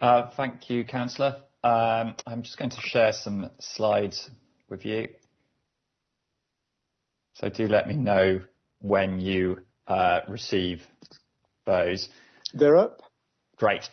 Uh, thank you, Councillor. Um, I'm just going to share some slides with you. So do let me know when you uh, receive those. They're up. Great.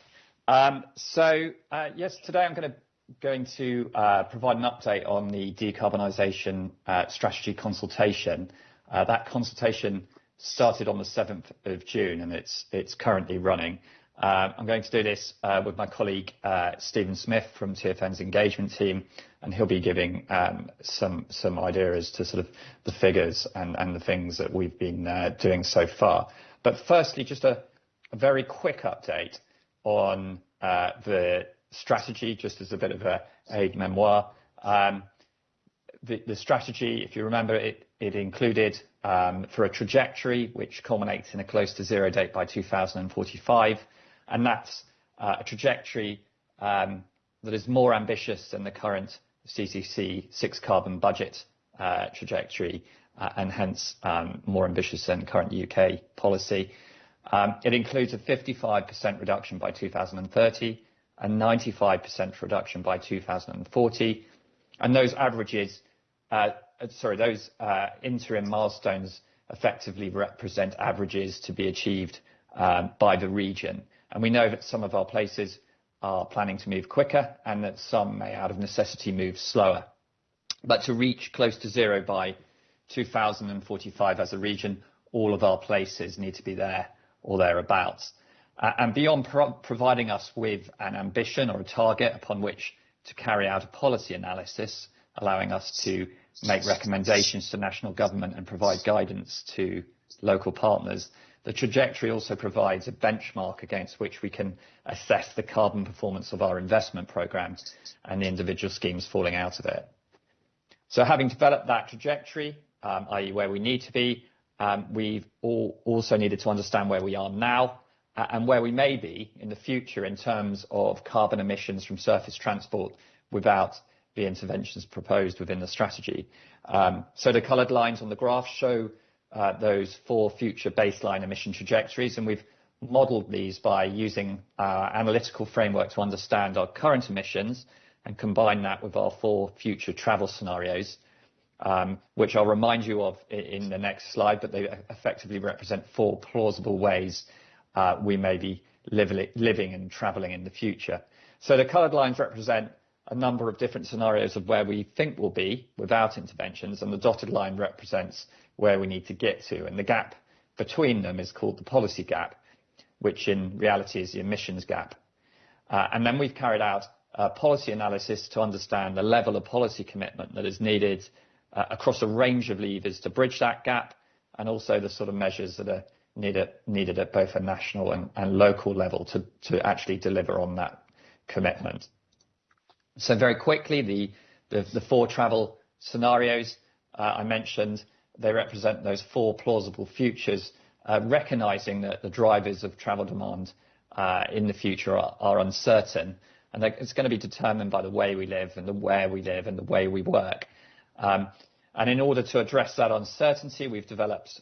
Um, so uh, yes, today I'm going to going to uh, provide an update on the decarbonisation uh, strategy consultation. Uh, that consultation started on the 7th of June and it's, it's currently running. Um, I'm going to do this uh, with my colleague uh, Stephen Smith from TFN's engagement team, and he'll be giving um, some some idea as to sort of the figures and, and the things that we've been doing so far. But firstly, just a, a very quick update on the strategy, just as a bit of a aide memoir. Um, the, strategy, if you remember, it, included um, for a trajectory which culminates in a close to zero date by 2045, and that's uh, a trajectory um, that is more ambitious than the current CCC six carbon budget uh, trajectory, uh, and hence more ambitious than current UK policy. Um, it includes a 55% reduction by 2030, a 95% reduction by 2040. And those averages, uh, sorry, those uh, interim milestones effectively represent averages to be achieved um, by the region. And we know that some of our places are planning to move quicker and that some may, out of necessity, move slower. But to reach close to zero by 2045 as a region, all of our places need to be there or thereabouts. Uh, and beyond providing us with an ambition or a target upon which to carry out a policy analysis, allowing us to make recommendations to national government and provide guidance to local partners, the trajectory also provides a benchmark against which we can assess the carbon performance of our investment programs and the individual schemes falling out of it. So having developed that trajectory, um, i.e. where we need to be, we've also needed to understand where we are now and where we may be in the future in terms of carbon emissions from surface transport without the interventions proposed within the strategy. Um, so the coloured lines on the graph show uh, those four future baseline emission trajectories, and we've modelled these by using our analytical framework to understand our current emissions and combine that with our four future travel scenarios, um, which I'll remind you of in the next slide, but they effectively represent four plausible ways uh, we may be living and traveling in the future. So the colored lines represent a number of different scenarios of where we think we'll be without interventions, and the dotted line represents where we need to get to. And the gap between them is called the policy gap, which in reality is the emissions gap. Uh, and then we've carried out a policy analysis to understand the level of policy commitment that is needed across a range of levers to bridge that gap, and also the sort of measures that are needed at both a national and local level to actually deliver on that commitment. So very quickly, the four travel scenarios uh, I mentioned, they represent those four plausible futures, uh, recognizing that the drivers of travel demand uh, in the future are uncertain, and that it's going to be determined by the way we live and the where we live and the way we work. Um, and in order to address that uncertainty, we've developed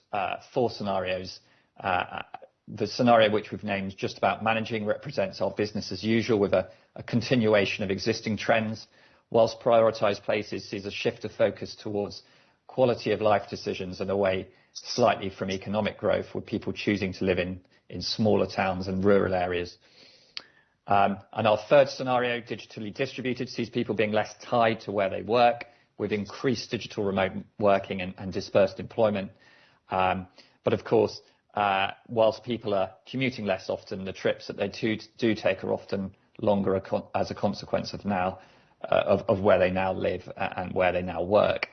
four scenarios uh, the scenario which we've named just about managing represents our business as usual with a, a continuation of existing trends, whilst prioritised places sees a shift of focus towards quality of life decisions and away slightly from economic growth, with people choosing to live in, in smaller towns and rural areas. Um, and our third scenario, digitally distributed, sees people being less tied to where they work, with increased digital remote working and, dispersed employment. Um, but of course, uh, whilst people are commuting less often, the trips that they do take are often longer as a consequence of now uh, of where they now live and where they now work.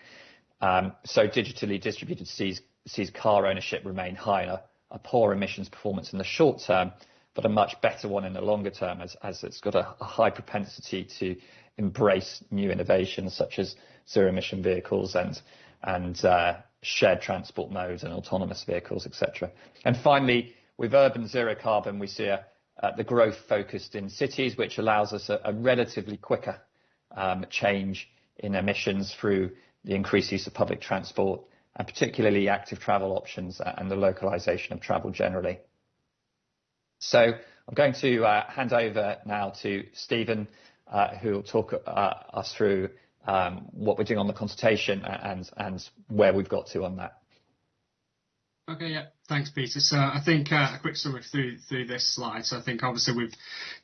Um, so digitally distributed sees car ownership remain higher a poor emissions performance in the short term, but a much better one in the longer term as, as it's got a high propensity to embrace new innovations such as zero emission vehicles and, and uh, shared transport modes and autonomous vehicles, etc. And finally, with urban zero carbon, we see the growth focused in cities, which allows us a, relatively quicker um, change in emissions through the increased use of public transport and particularly active travel options and the localization of travel generally. So I'm going to uh, hand over now to Stephen, who will talk uh, us through um, what we're doing on the consultation and, and where we've got to on that. Okay, yeah. Thanks, Peter. So I think uh, a quick summary through through this slide. So I think obviously we've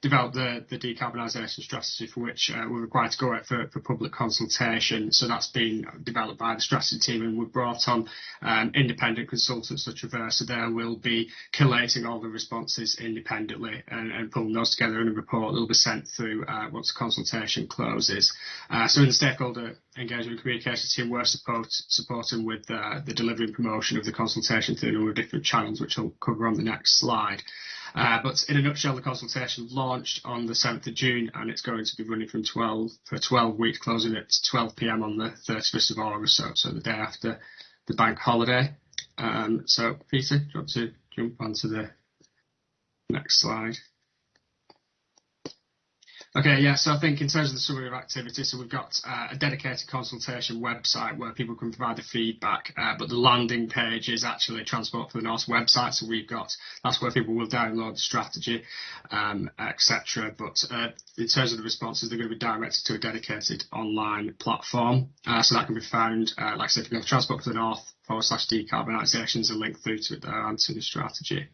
developed the, the decarbonisation strategy for which uh, we're required to go out for, for public consultation. So that's been developed by the strategy team and we've brought on um, independent consultants such as Versa. They will be collating all the responses independently and, and pulling those together in a report that will be sent through uh, once the consultation closes. Uh, so in the stakeholder engagement communication team, we're support, supporting with uh, the delivery and promotion of the consultation through a number of different different channels, which I'll cover on the next slide. Uh, but in a nutshell, the consultation launched on the 7th of June and it's going to be running from 12 for 12 weeks, closing at 12 p.m. on the 31st of August, so, so the day after the bank holiday. Um, so, Peter, do you want to jump onto the next slide? Okay, yeah, so I think in terms of the summary of activities, so we've got uh, a dedicated consultation website where people can provide the feedback, uh, but the landing page is actually Transport for the North website, so we've got, that's where people will download the strategy, um, etc. But uh, in terms of the responses, they're going to be directed to a dedicated online platform, uh, so that can be found, uh, like I said, if you go to Transport for the North forward slash decarbonisation is a link through to there and to the strategy.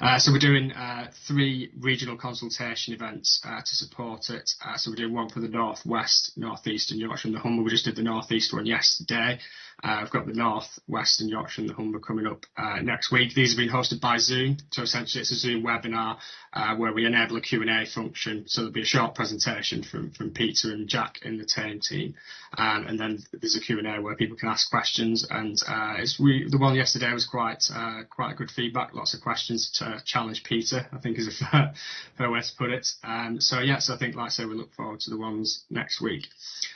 Uh, so we're doing uh, three regional consultation events uh, to support it. Uh, so we're doing one for the North West, North East and Yorkshire and the Humber. We just did the North East one yesterday. Uh, I've got the North, West and Yorkshire and the Humber coming up uh, next week. These have been hosted by Zoom. So essentially it's a Zoom webinar uh, where we enable a Q&A function. So there'll be a short presentation from, from Peter and Jack in the TAME team. Um, and then there's a Q&A where people can ask questions. And uh, it's the one yesterday was quite uh, quite good feedback. Lots of questions to challenge Peter, I think is a *laughs* fair, fair way to put it. Um, so yes, I think like I say, we look forward to the ones next week.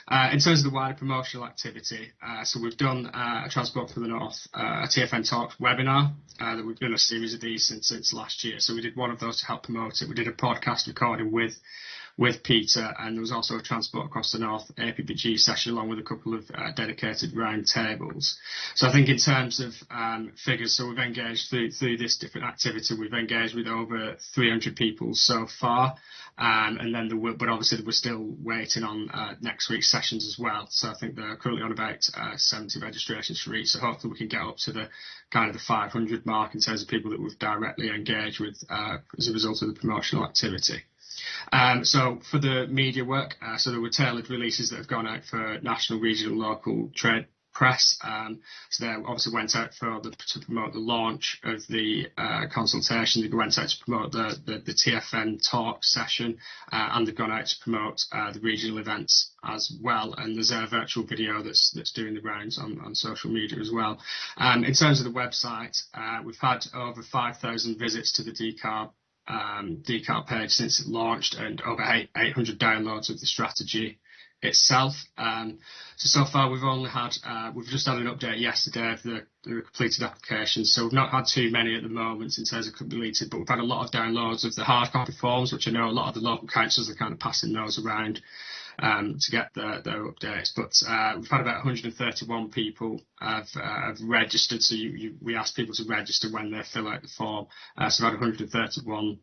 Uh, in terms of the wider promotional activity, so we've done uh, a Transport for the North, uh, a TFN Talk webinar. Uh, that we've done a series of these since, since last year. So we did one of those to help promote it. We did a podcast recording with with Peter, and there was also a Transport Across the North APPG session along with a couple of uh, dedicated round tables. So I think in terms of um, figures, so we've engaged through, through this different activity, we've engaged with over 300 people so far, um, and then there but obviously we're still waiting on uh, next week's sessions as well. So I think they're currently on about uh, 70 registrations for each. So hopefully we can get up to the kind of the 500 mark in terms of people that we've directly engaged with uh, as a result of the promotional activity. Um, so for the media work, uh, so there were tailored releases that have gone out for national, regional, local trade press. Um, so they obviously went out for the, to promote the launch of the uh, consultation. They went out to promote the, the, the TFN talk session, uh, and they've gone out to promote uh, the regional events as well. And there's a virtual video that's that's doing the rounds on, on social media as well. Um, in terms of the website, uh, we've had over 5,000 visits to the decarb um, decarb page since it launched and over 800 downloads of the strategy itself. Um, so, so far we've only had, uh, we've just had an update yesterday of the, completed applications. So we've not had too many at the moment in terms of completed, but we've had a lot of downloads of the hard copy forms, which I know a lot of the local councils are kind of passing those around. Um, to get their, updates. But uh, we've had about 131 people have, uh, have registered. So we ask people to register when they fill out the form. So we've had 131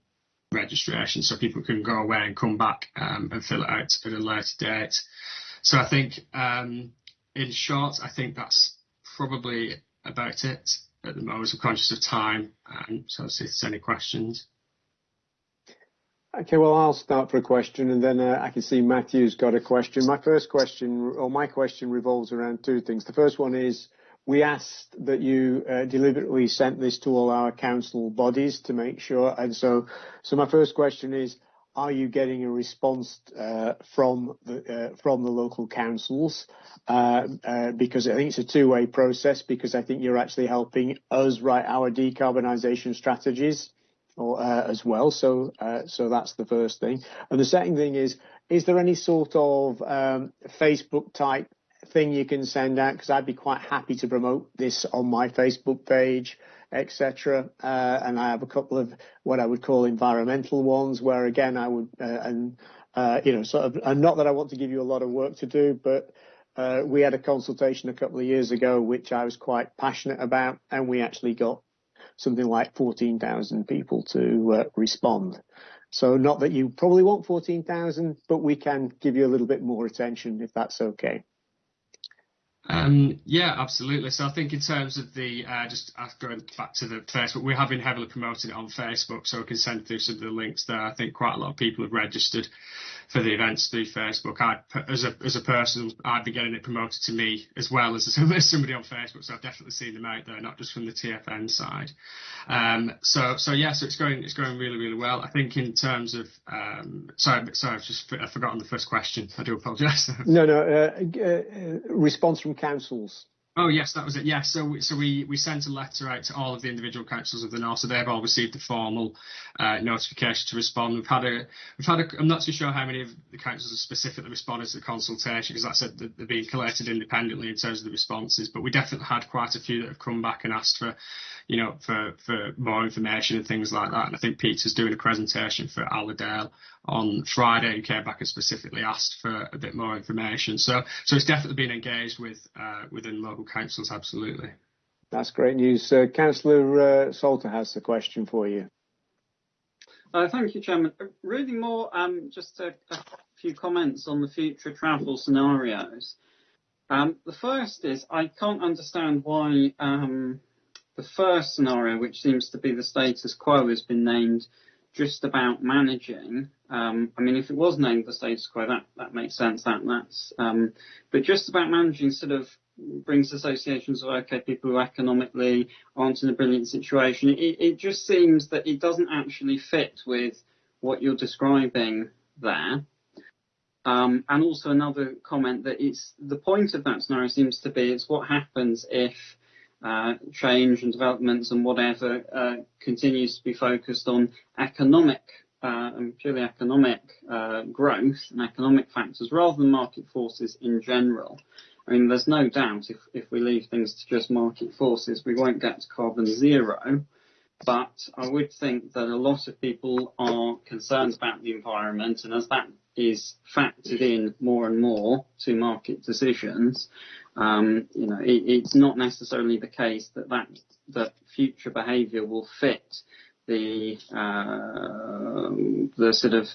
registration so people can go away and come back um, and fill it out at a later date. So I think, um, in short, I think that's probably about it at the moment. I'm conscious of time, um, so see if there's any questions. Okay, well, I'll start for a question, and then uh, I can see Matthew's got a question. My first question, or my question, revolves around two things. The first one is we asked that you uh, deliberately sent this to all our council bodies to make sure. And so, so my first question is, are you getting a response uh, from the uh, from the local councils? Uh, uh because I think it's a two-way process. Because I think you're actually helping us write our decarbonisation strategies or, uh, as well. So uh, so that's the first thing. And the second thing is, is there any sort of um, Facebook type thing you can send out? Because I'd be quite happy to promote this on my Facebook page etc. Uh, and I have a couple of what I would call environmental ones, where again I would uh, and uh, you know sort of and not that I want to give you a lot of work to do, but uh, we had a consultation a couple of years ago which I was quite passionate about, and we actually got something like 14,000 people to uh, respond. So not that you probably want 14,000, but we can give you a little bit more attention if that's okay. Um, yeah, absolutely. So I think in terms of the, uh, just uh, going back to the Facebook, we have been heavily promoting it on Facebook, so we can send through some of the links there. I think quite a lot of people have registered for the events through Facebook. I, as a as a person, I'd be getting it promoted to me as well as, *laughs* as somebody on Facebook, so I've definitely seen them out there, not just from the TFN side. Um, so so yeah, so it's going it's going really really well. I think in terms of um, sorry sorry I've just I've forgotten the first question. I do apologise. no no uh, uh, response from councils. Oh yes, that was it. Yes, so we, so we we sent a letter out to all of the individual councils of the north, so they've all received a formal uh, notification to respond. We've had a we've had a, I'm not too sure how many of the councils have specifically responded to the consultation because that's said they're being collated independently in terms of the responses, but we definitely had quite a few that have come back and asked for you know, for, for more information and things like that. And I think Peter's doing a presentation for Allerdale on Friday and came back and specifically asked for a bit more information. So, so it's definitely been engaged with uh, within local councils, absolutely. That's great news. Uh, Councillor uh, Salter has a question for you. Uh, thank you, Chairman. Uh, really more um, just a, a, few comments on the future travel scenarios. Um, the first is I can't understand why um, the first scenario, which seems to be the status quo, has been named just about managing. Um, I mean, if it was named the status quo, that, that makes sense. That that's, um, but just about managing sort of brings associations of okay, people who economically aren't in a brilliant situation. It, it just seems that it doesn't actually fit with what you're describing there. Um, and also another comment that it's the point of that scenario seems to be it's what happens if uh, change and developments and whatever uh, continues to be focused on economic uh, and purely economic uh, growth and economic factors rather than market forces in general. I mean, there's no doubt if, if we leave things to just market forces, we won't get to carbon zero. But I would think that a lot of people are concerned about the environment, and as that is factored in more and more to market decisions, um, you know, it, it's not necessarily the case that that, that future behaviour will fit the uh, the sort of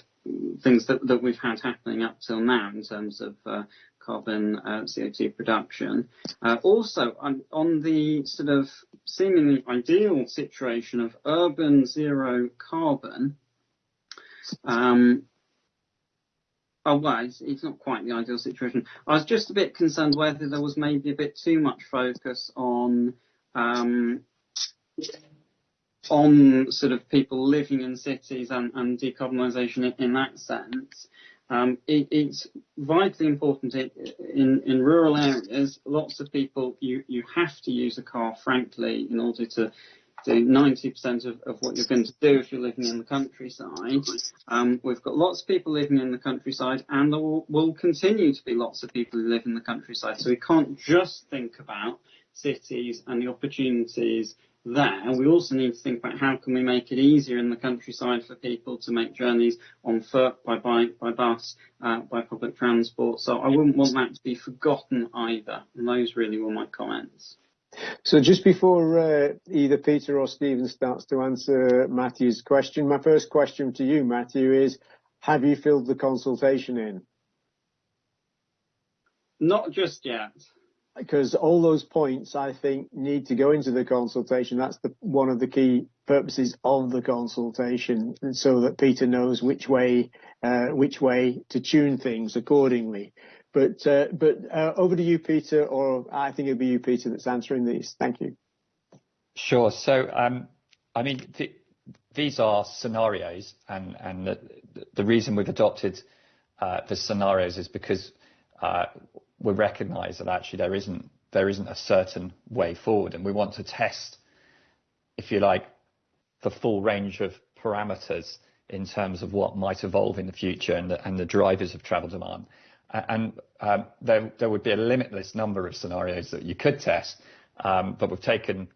things that, that we've had happening up till now in terms of uh, carbon uh, CO2 production. Uh, also, on, on, the sort of seemingly ideal situation of urban zero carbon, um, Oh, well, it's, it's, not quite the ideal situation. I was just a bit concerned whether there was maybe a bit too much focus on um, on sort of people living in cities and, and decarbonisation in, in, that sense. Um, it, it's vitally important in, in rural areas. Lots of people you you have to use a car, frankly, in order to do 90% of, of what you're going to do if you're living in the countryside. Um, we've got lots of people living in the countryside and there will, will, continue to be lots of people who live in the countryside. So we can't just think about cities and the opportunities there. We also need to think about how can we make it easier in the countryside for people to make journeys on foot, by bike, by bus, uh, by public transport. So I wouldn't want that to be forgotten either. And those really were my comments. So just before uh, either Peter or Stephen starts to answer Matthew's question, my first question to you, Matthew, is have you filled the consultation in? Not just yet. Because all those points, I think, need to go into the consultation. That's the, one of the key purposes of the consultation, so that Peter knows which way, uh, which way to tune things accordingly. But uh, but uh, over to you, Peter, or I think it'll be you, Peter, that's answering these. Thank you. Sure. So, um, I mean, th- these are scenarios, and and the, the reason we've adopted uh, the scenarios is because uh, we recognise that actually there isn't there isn't a certain way forward, and we want to test, if you like, the full range of parameters in terms of what might evolve in the future and the, and the drivers of travel demand. And um, there, there would be a limitless number of scenarios that you could test, um, but we've taken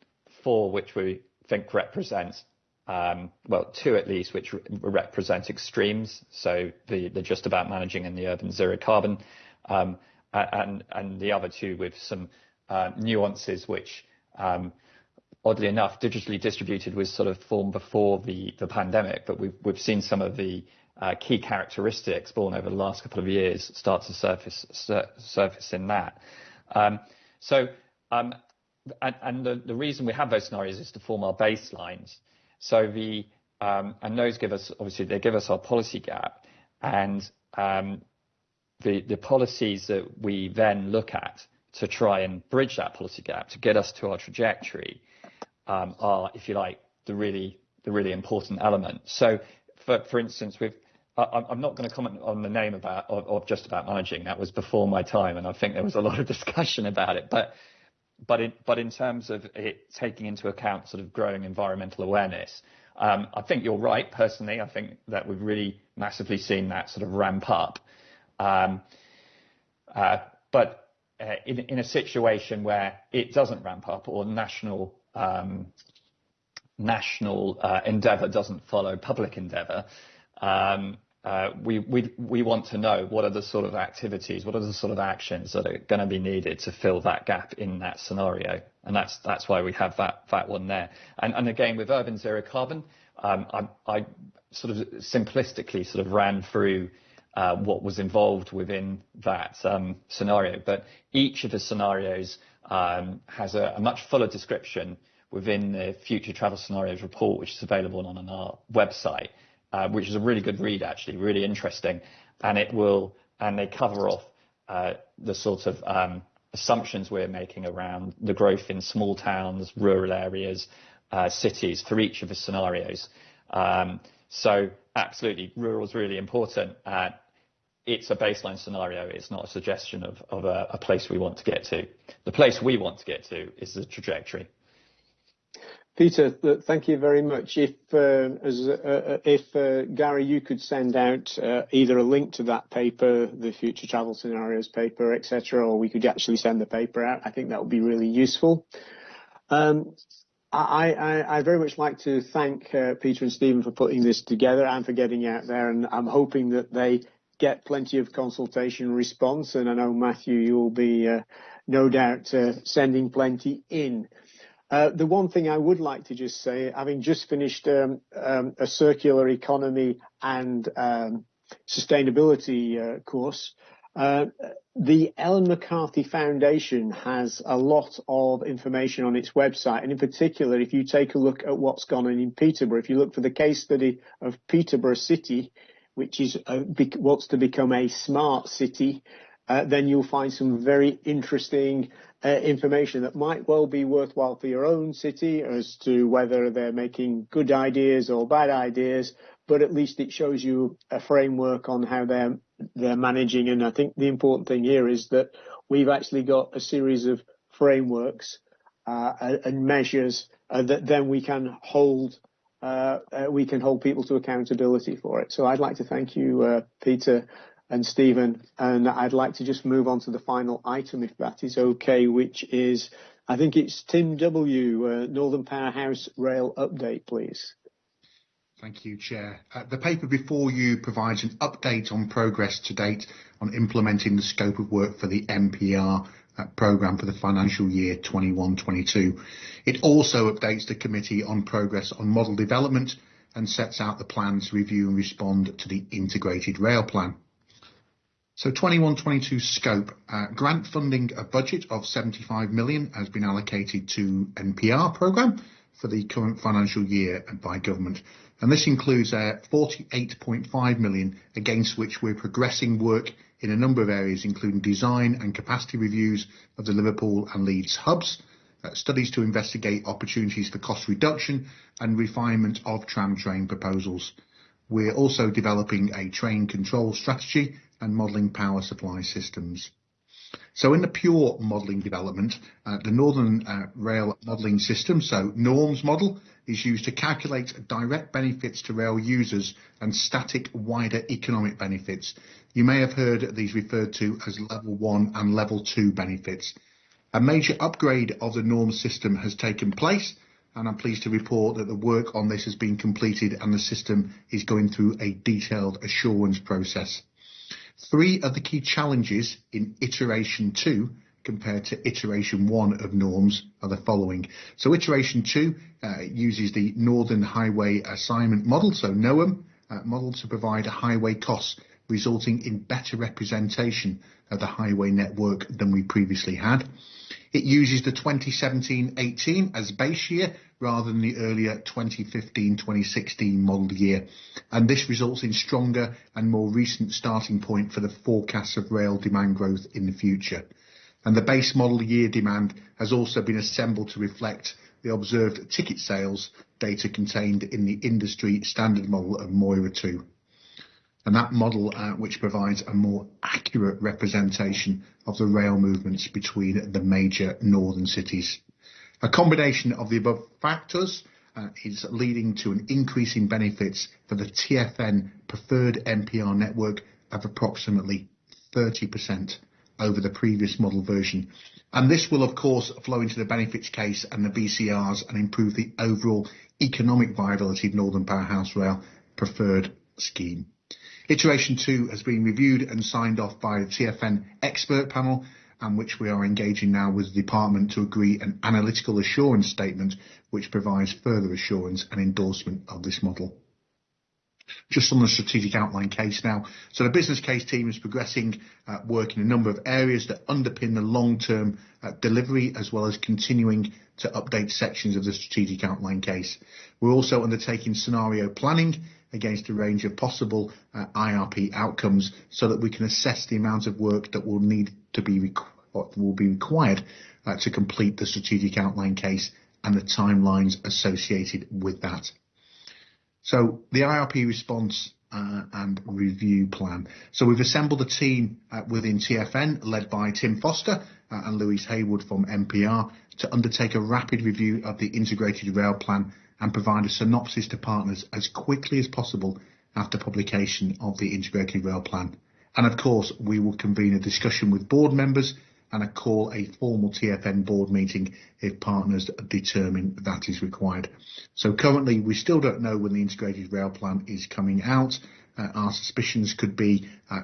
four which we think represent um, well, two at least, which re- represent extremes. So the, the just about managing and the urban zero carbon, um, and, the other two with some uh, nuances which, um, oddly enough, digitally distributed was sort of formed before the, pandemic, but we've, we've seen some of the uh, key characteristics born over the last couple of years start to surface, sur- surface in that. Um, so, um, the, reason we have those scenarios is to form our baselines. So the and those give us obviously they give us our policy gap, and the the policies that we then look at to try and bridge that policy gap to get us to our trajectory um, are, if you like, the really the really important element. So, for for instance, with I'm not going to comment on the name about of, of just about managing. That was before my time, and I think there was a lot of *laughs* discussion about it. But but in, but in terms of it taking into account sort of growing environmental awareness, um, I think you're right. Personally, I think that we've really massively seen that sort of ramp up. Um, uh, but uh, in, in a situation where it doesn't ramp up or national um, national uh, endeavour doesn't follow public endeavour, um, uh, we, we, we want to know what are the sort of activities, what are the sort of actions that are going to be needed to fill that gap in that scenario. And that's, that's why we have that, that one there. And, and again, with urban zero carbon, um, I, I sort of simplistically sort of ran through uh, what was involved within that um, scenario. But each of the scenarios um, has a, a much fuller description within the future travel scenarios report, which is available on, on our website. Uh, which is a really good read, actually, really interesting. And it will, and they cover off uh, the sort of um, assumptions we're making around the growth in small towns, rural areas, uh, cities for each of the scenarios. Um, so absolutely, rural is really important. Uh, it's a baseline scenario. It's not a suggestion of, of a, a place we want to get to. The place we want to get to is the trajectory. Peter, thank you very much. If, uh, as, uh, if uh, Gary, you could send out uh, either a link to that paper, the future travel scenarios paper, etc., or we could actually send the paper out. I think that would be really useful. Um, I, I, I, very much like to thank uh, Peter and Stephen for putting this together and for getting out there, and I'm hoping that they get plenty of consultation response. And I know Matthew, you'll be no doubt sending plenty in. Uh, the one thing I would like to just say, having just finished um, um, a circular economy and um, sustainability uh, course, uh, the Ellen MacArthur Foundation has a lot of information on its website. And in particular, if you take a look at what's gone on in Peterborough, if you look for the case study of Peterborough City, which is uh, what's to become a smart city, uh, then you'll find some very interesting uh, information that might well be worthwhile for your own city as to whether they're making good ideas or bad ideas, but at least it shows you a framework on how they're they're managing. And I think the important thing here is that we've actually got a series of frameworks uh, and measures uh, that then we can hold we can hold people to accountability for it. So I'd like to thank you, uh, Peter, and Stephen, and I'd like to just move on to the final item, if that is okay, which is, I think it's Tim W., uh, Northern Powerhouse Rail update, please. Thank you, Chair. Uh, the paper before you provides an update on progress to date on implementing the scope of work for the NPR programme for the financial year 21-22. It also updates the committee on progress on model development and sets out the plans to review and respond to the integrated rail plan. So 21-22 scope, uh, grant funding, a budget of 75 million has been allocated to NPR programme for the current financial year by government. And this includes uh, 48.5 million against which we're progressing work in a number of areas, including design and capacity reviews of the Liverpool and Leeds hubs, uh, studies to investigate opportunities for cost reduction and refinement of tram train proposals. We're also developing a train control strategy and modelling power supply systems. So in the pure modelling development, uh, the Northern uh, Rail modelling system, so NORMS model, is used to calculate direct benefits to rail users and static wider economic benefits. You may have heard these referred to as level one and level two benefits. A major upgrade of the NORMS system has taken place and I'm pleased to report that the work on this has been completed and the system is going through a detailed assurance process. Three of the key challenges in iteration two compared to iteration one of norms are the following. So iteration two uh, uses the Northern Highway Assignment Model, so NoHAM uh, model to provide a highway cost resulting in better representation of the highway network than we previously had. It uses the 2017-18 as base year rather than the earlier 2015-2016 model year, and this results in stronger and more recent starting point for the forecasts of rail demand growth in the future. And the base model year demand has also been assembled to reflect the observed ticket sales data contained in the industry standard model of Moira 2 and that model uh, which provides a more accurate representation of the rail movements between the major northern cities. A combination of the above factors uh, is leading to an increase in benefits for the TFN preferred NPR network of approximately 30% over the previous model version. And this will, of course, flow into the benefits case and the BCRs and improve the overall economic viability of Northern Powerhouse Rail preferred scheme. Iteration 2 has been reviewed and signed off by the TFN expert panel and which we are engaging now with the department to agree an analytical assurance statement which provides further assurance and endorsement of this model. Just on the strategic outline case now. So the business case team is progressing uh, work in a number of areas that underpin the long-term uh, delivery as well as continuing to update sections of the strategic outline case. We're also undertaking scenario planning against a range of possible uh, IRP outcomes so that we can assess the amount of work that will need to be requ- will be required uh, to complete the strategic outline case and the timelines associated with that. So the IRP response uh, and review plan. So we've assembled a team uh, within TFN led by Tim Foster uh, and Louise Haywood from NPR to undertake a rapid review of the integrated rail plan and provide a synopsis to partners as quickly as possible after publication of the integrated rail plan. And of course, we will convene a discussion with board members and a call a formal TFN board meeting if partners determine that is required. So currently, we still don't know when the integrated rail plan is coming out. Uh, our suspicions could be uh,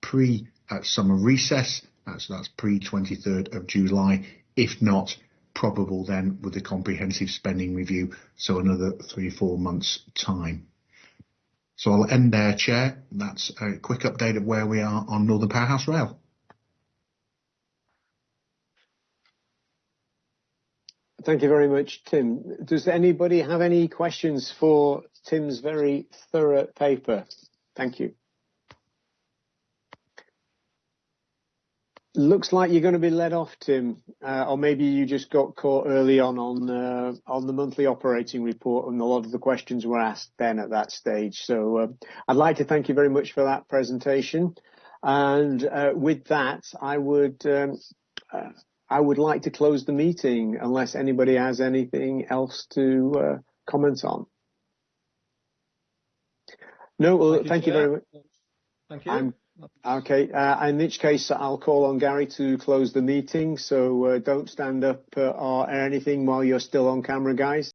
pre uh, summer recess, uh, so that's pre 23rd of July. If not, probable then with the comprehensive spending review, so another three, four months' time. So I'll end there, Chair. That's a quick update of where we are on Northern Powerhouse Rail. Thank you very much, Tim. Does anybody have any questions for Tim's very thorough paper? Thank you. Looks like you're going to be led off, Tim, uh, or maybe you just got caught early on on uh, on the monthly operating report, and a lot of the questions were asked then at that stage. So uh, I'd like to thank you very much for that presentation, and uh, with that, I would um, uh, I would like to close the meeting unless anybody has anything else to uh, comment on. No, well, thank, thank you, you very much. Thank you. I'm Okay. Uh, in which case, I'll call on Gary to close the meeting. So uh, don't stand up uh, or anything while you're still on camera, guys.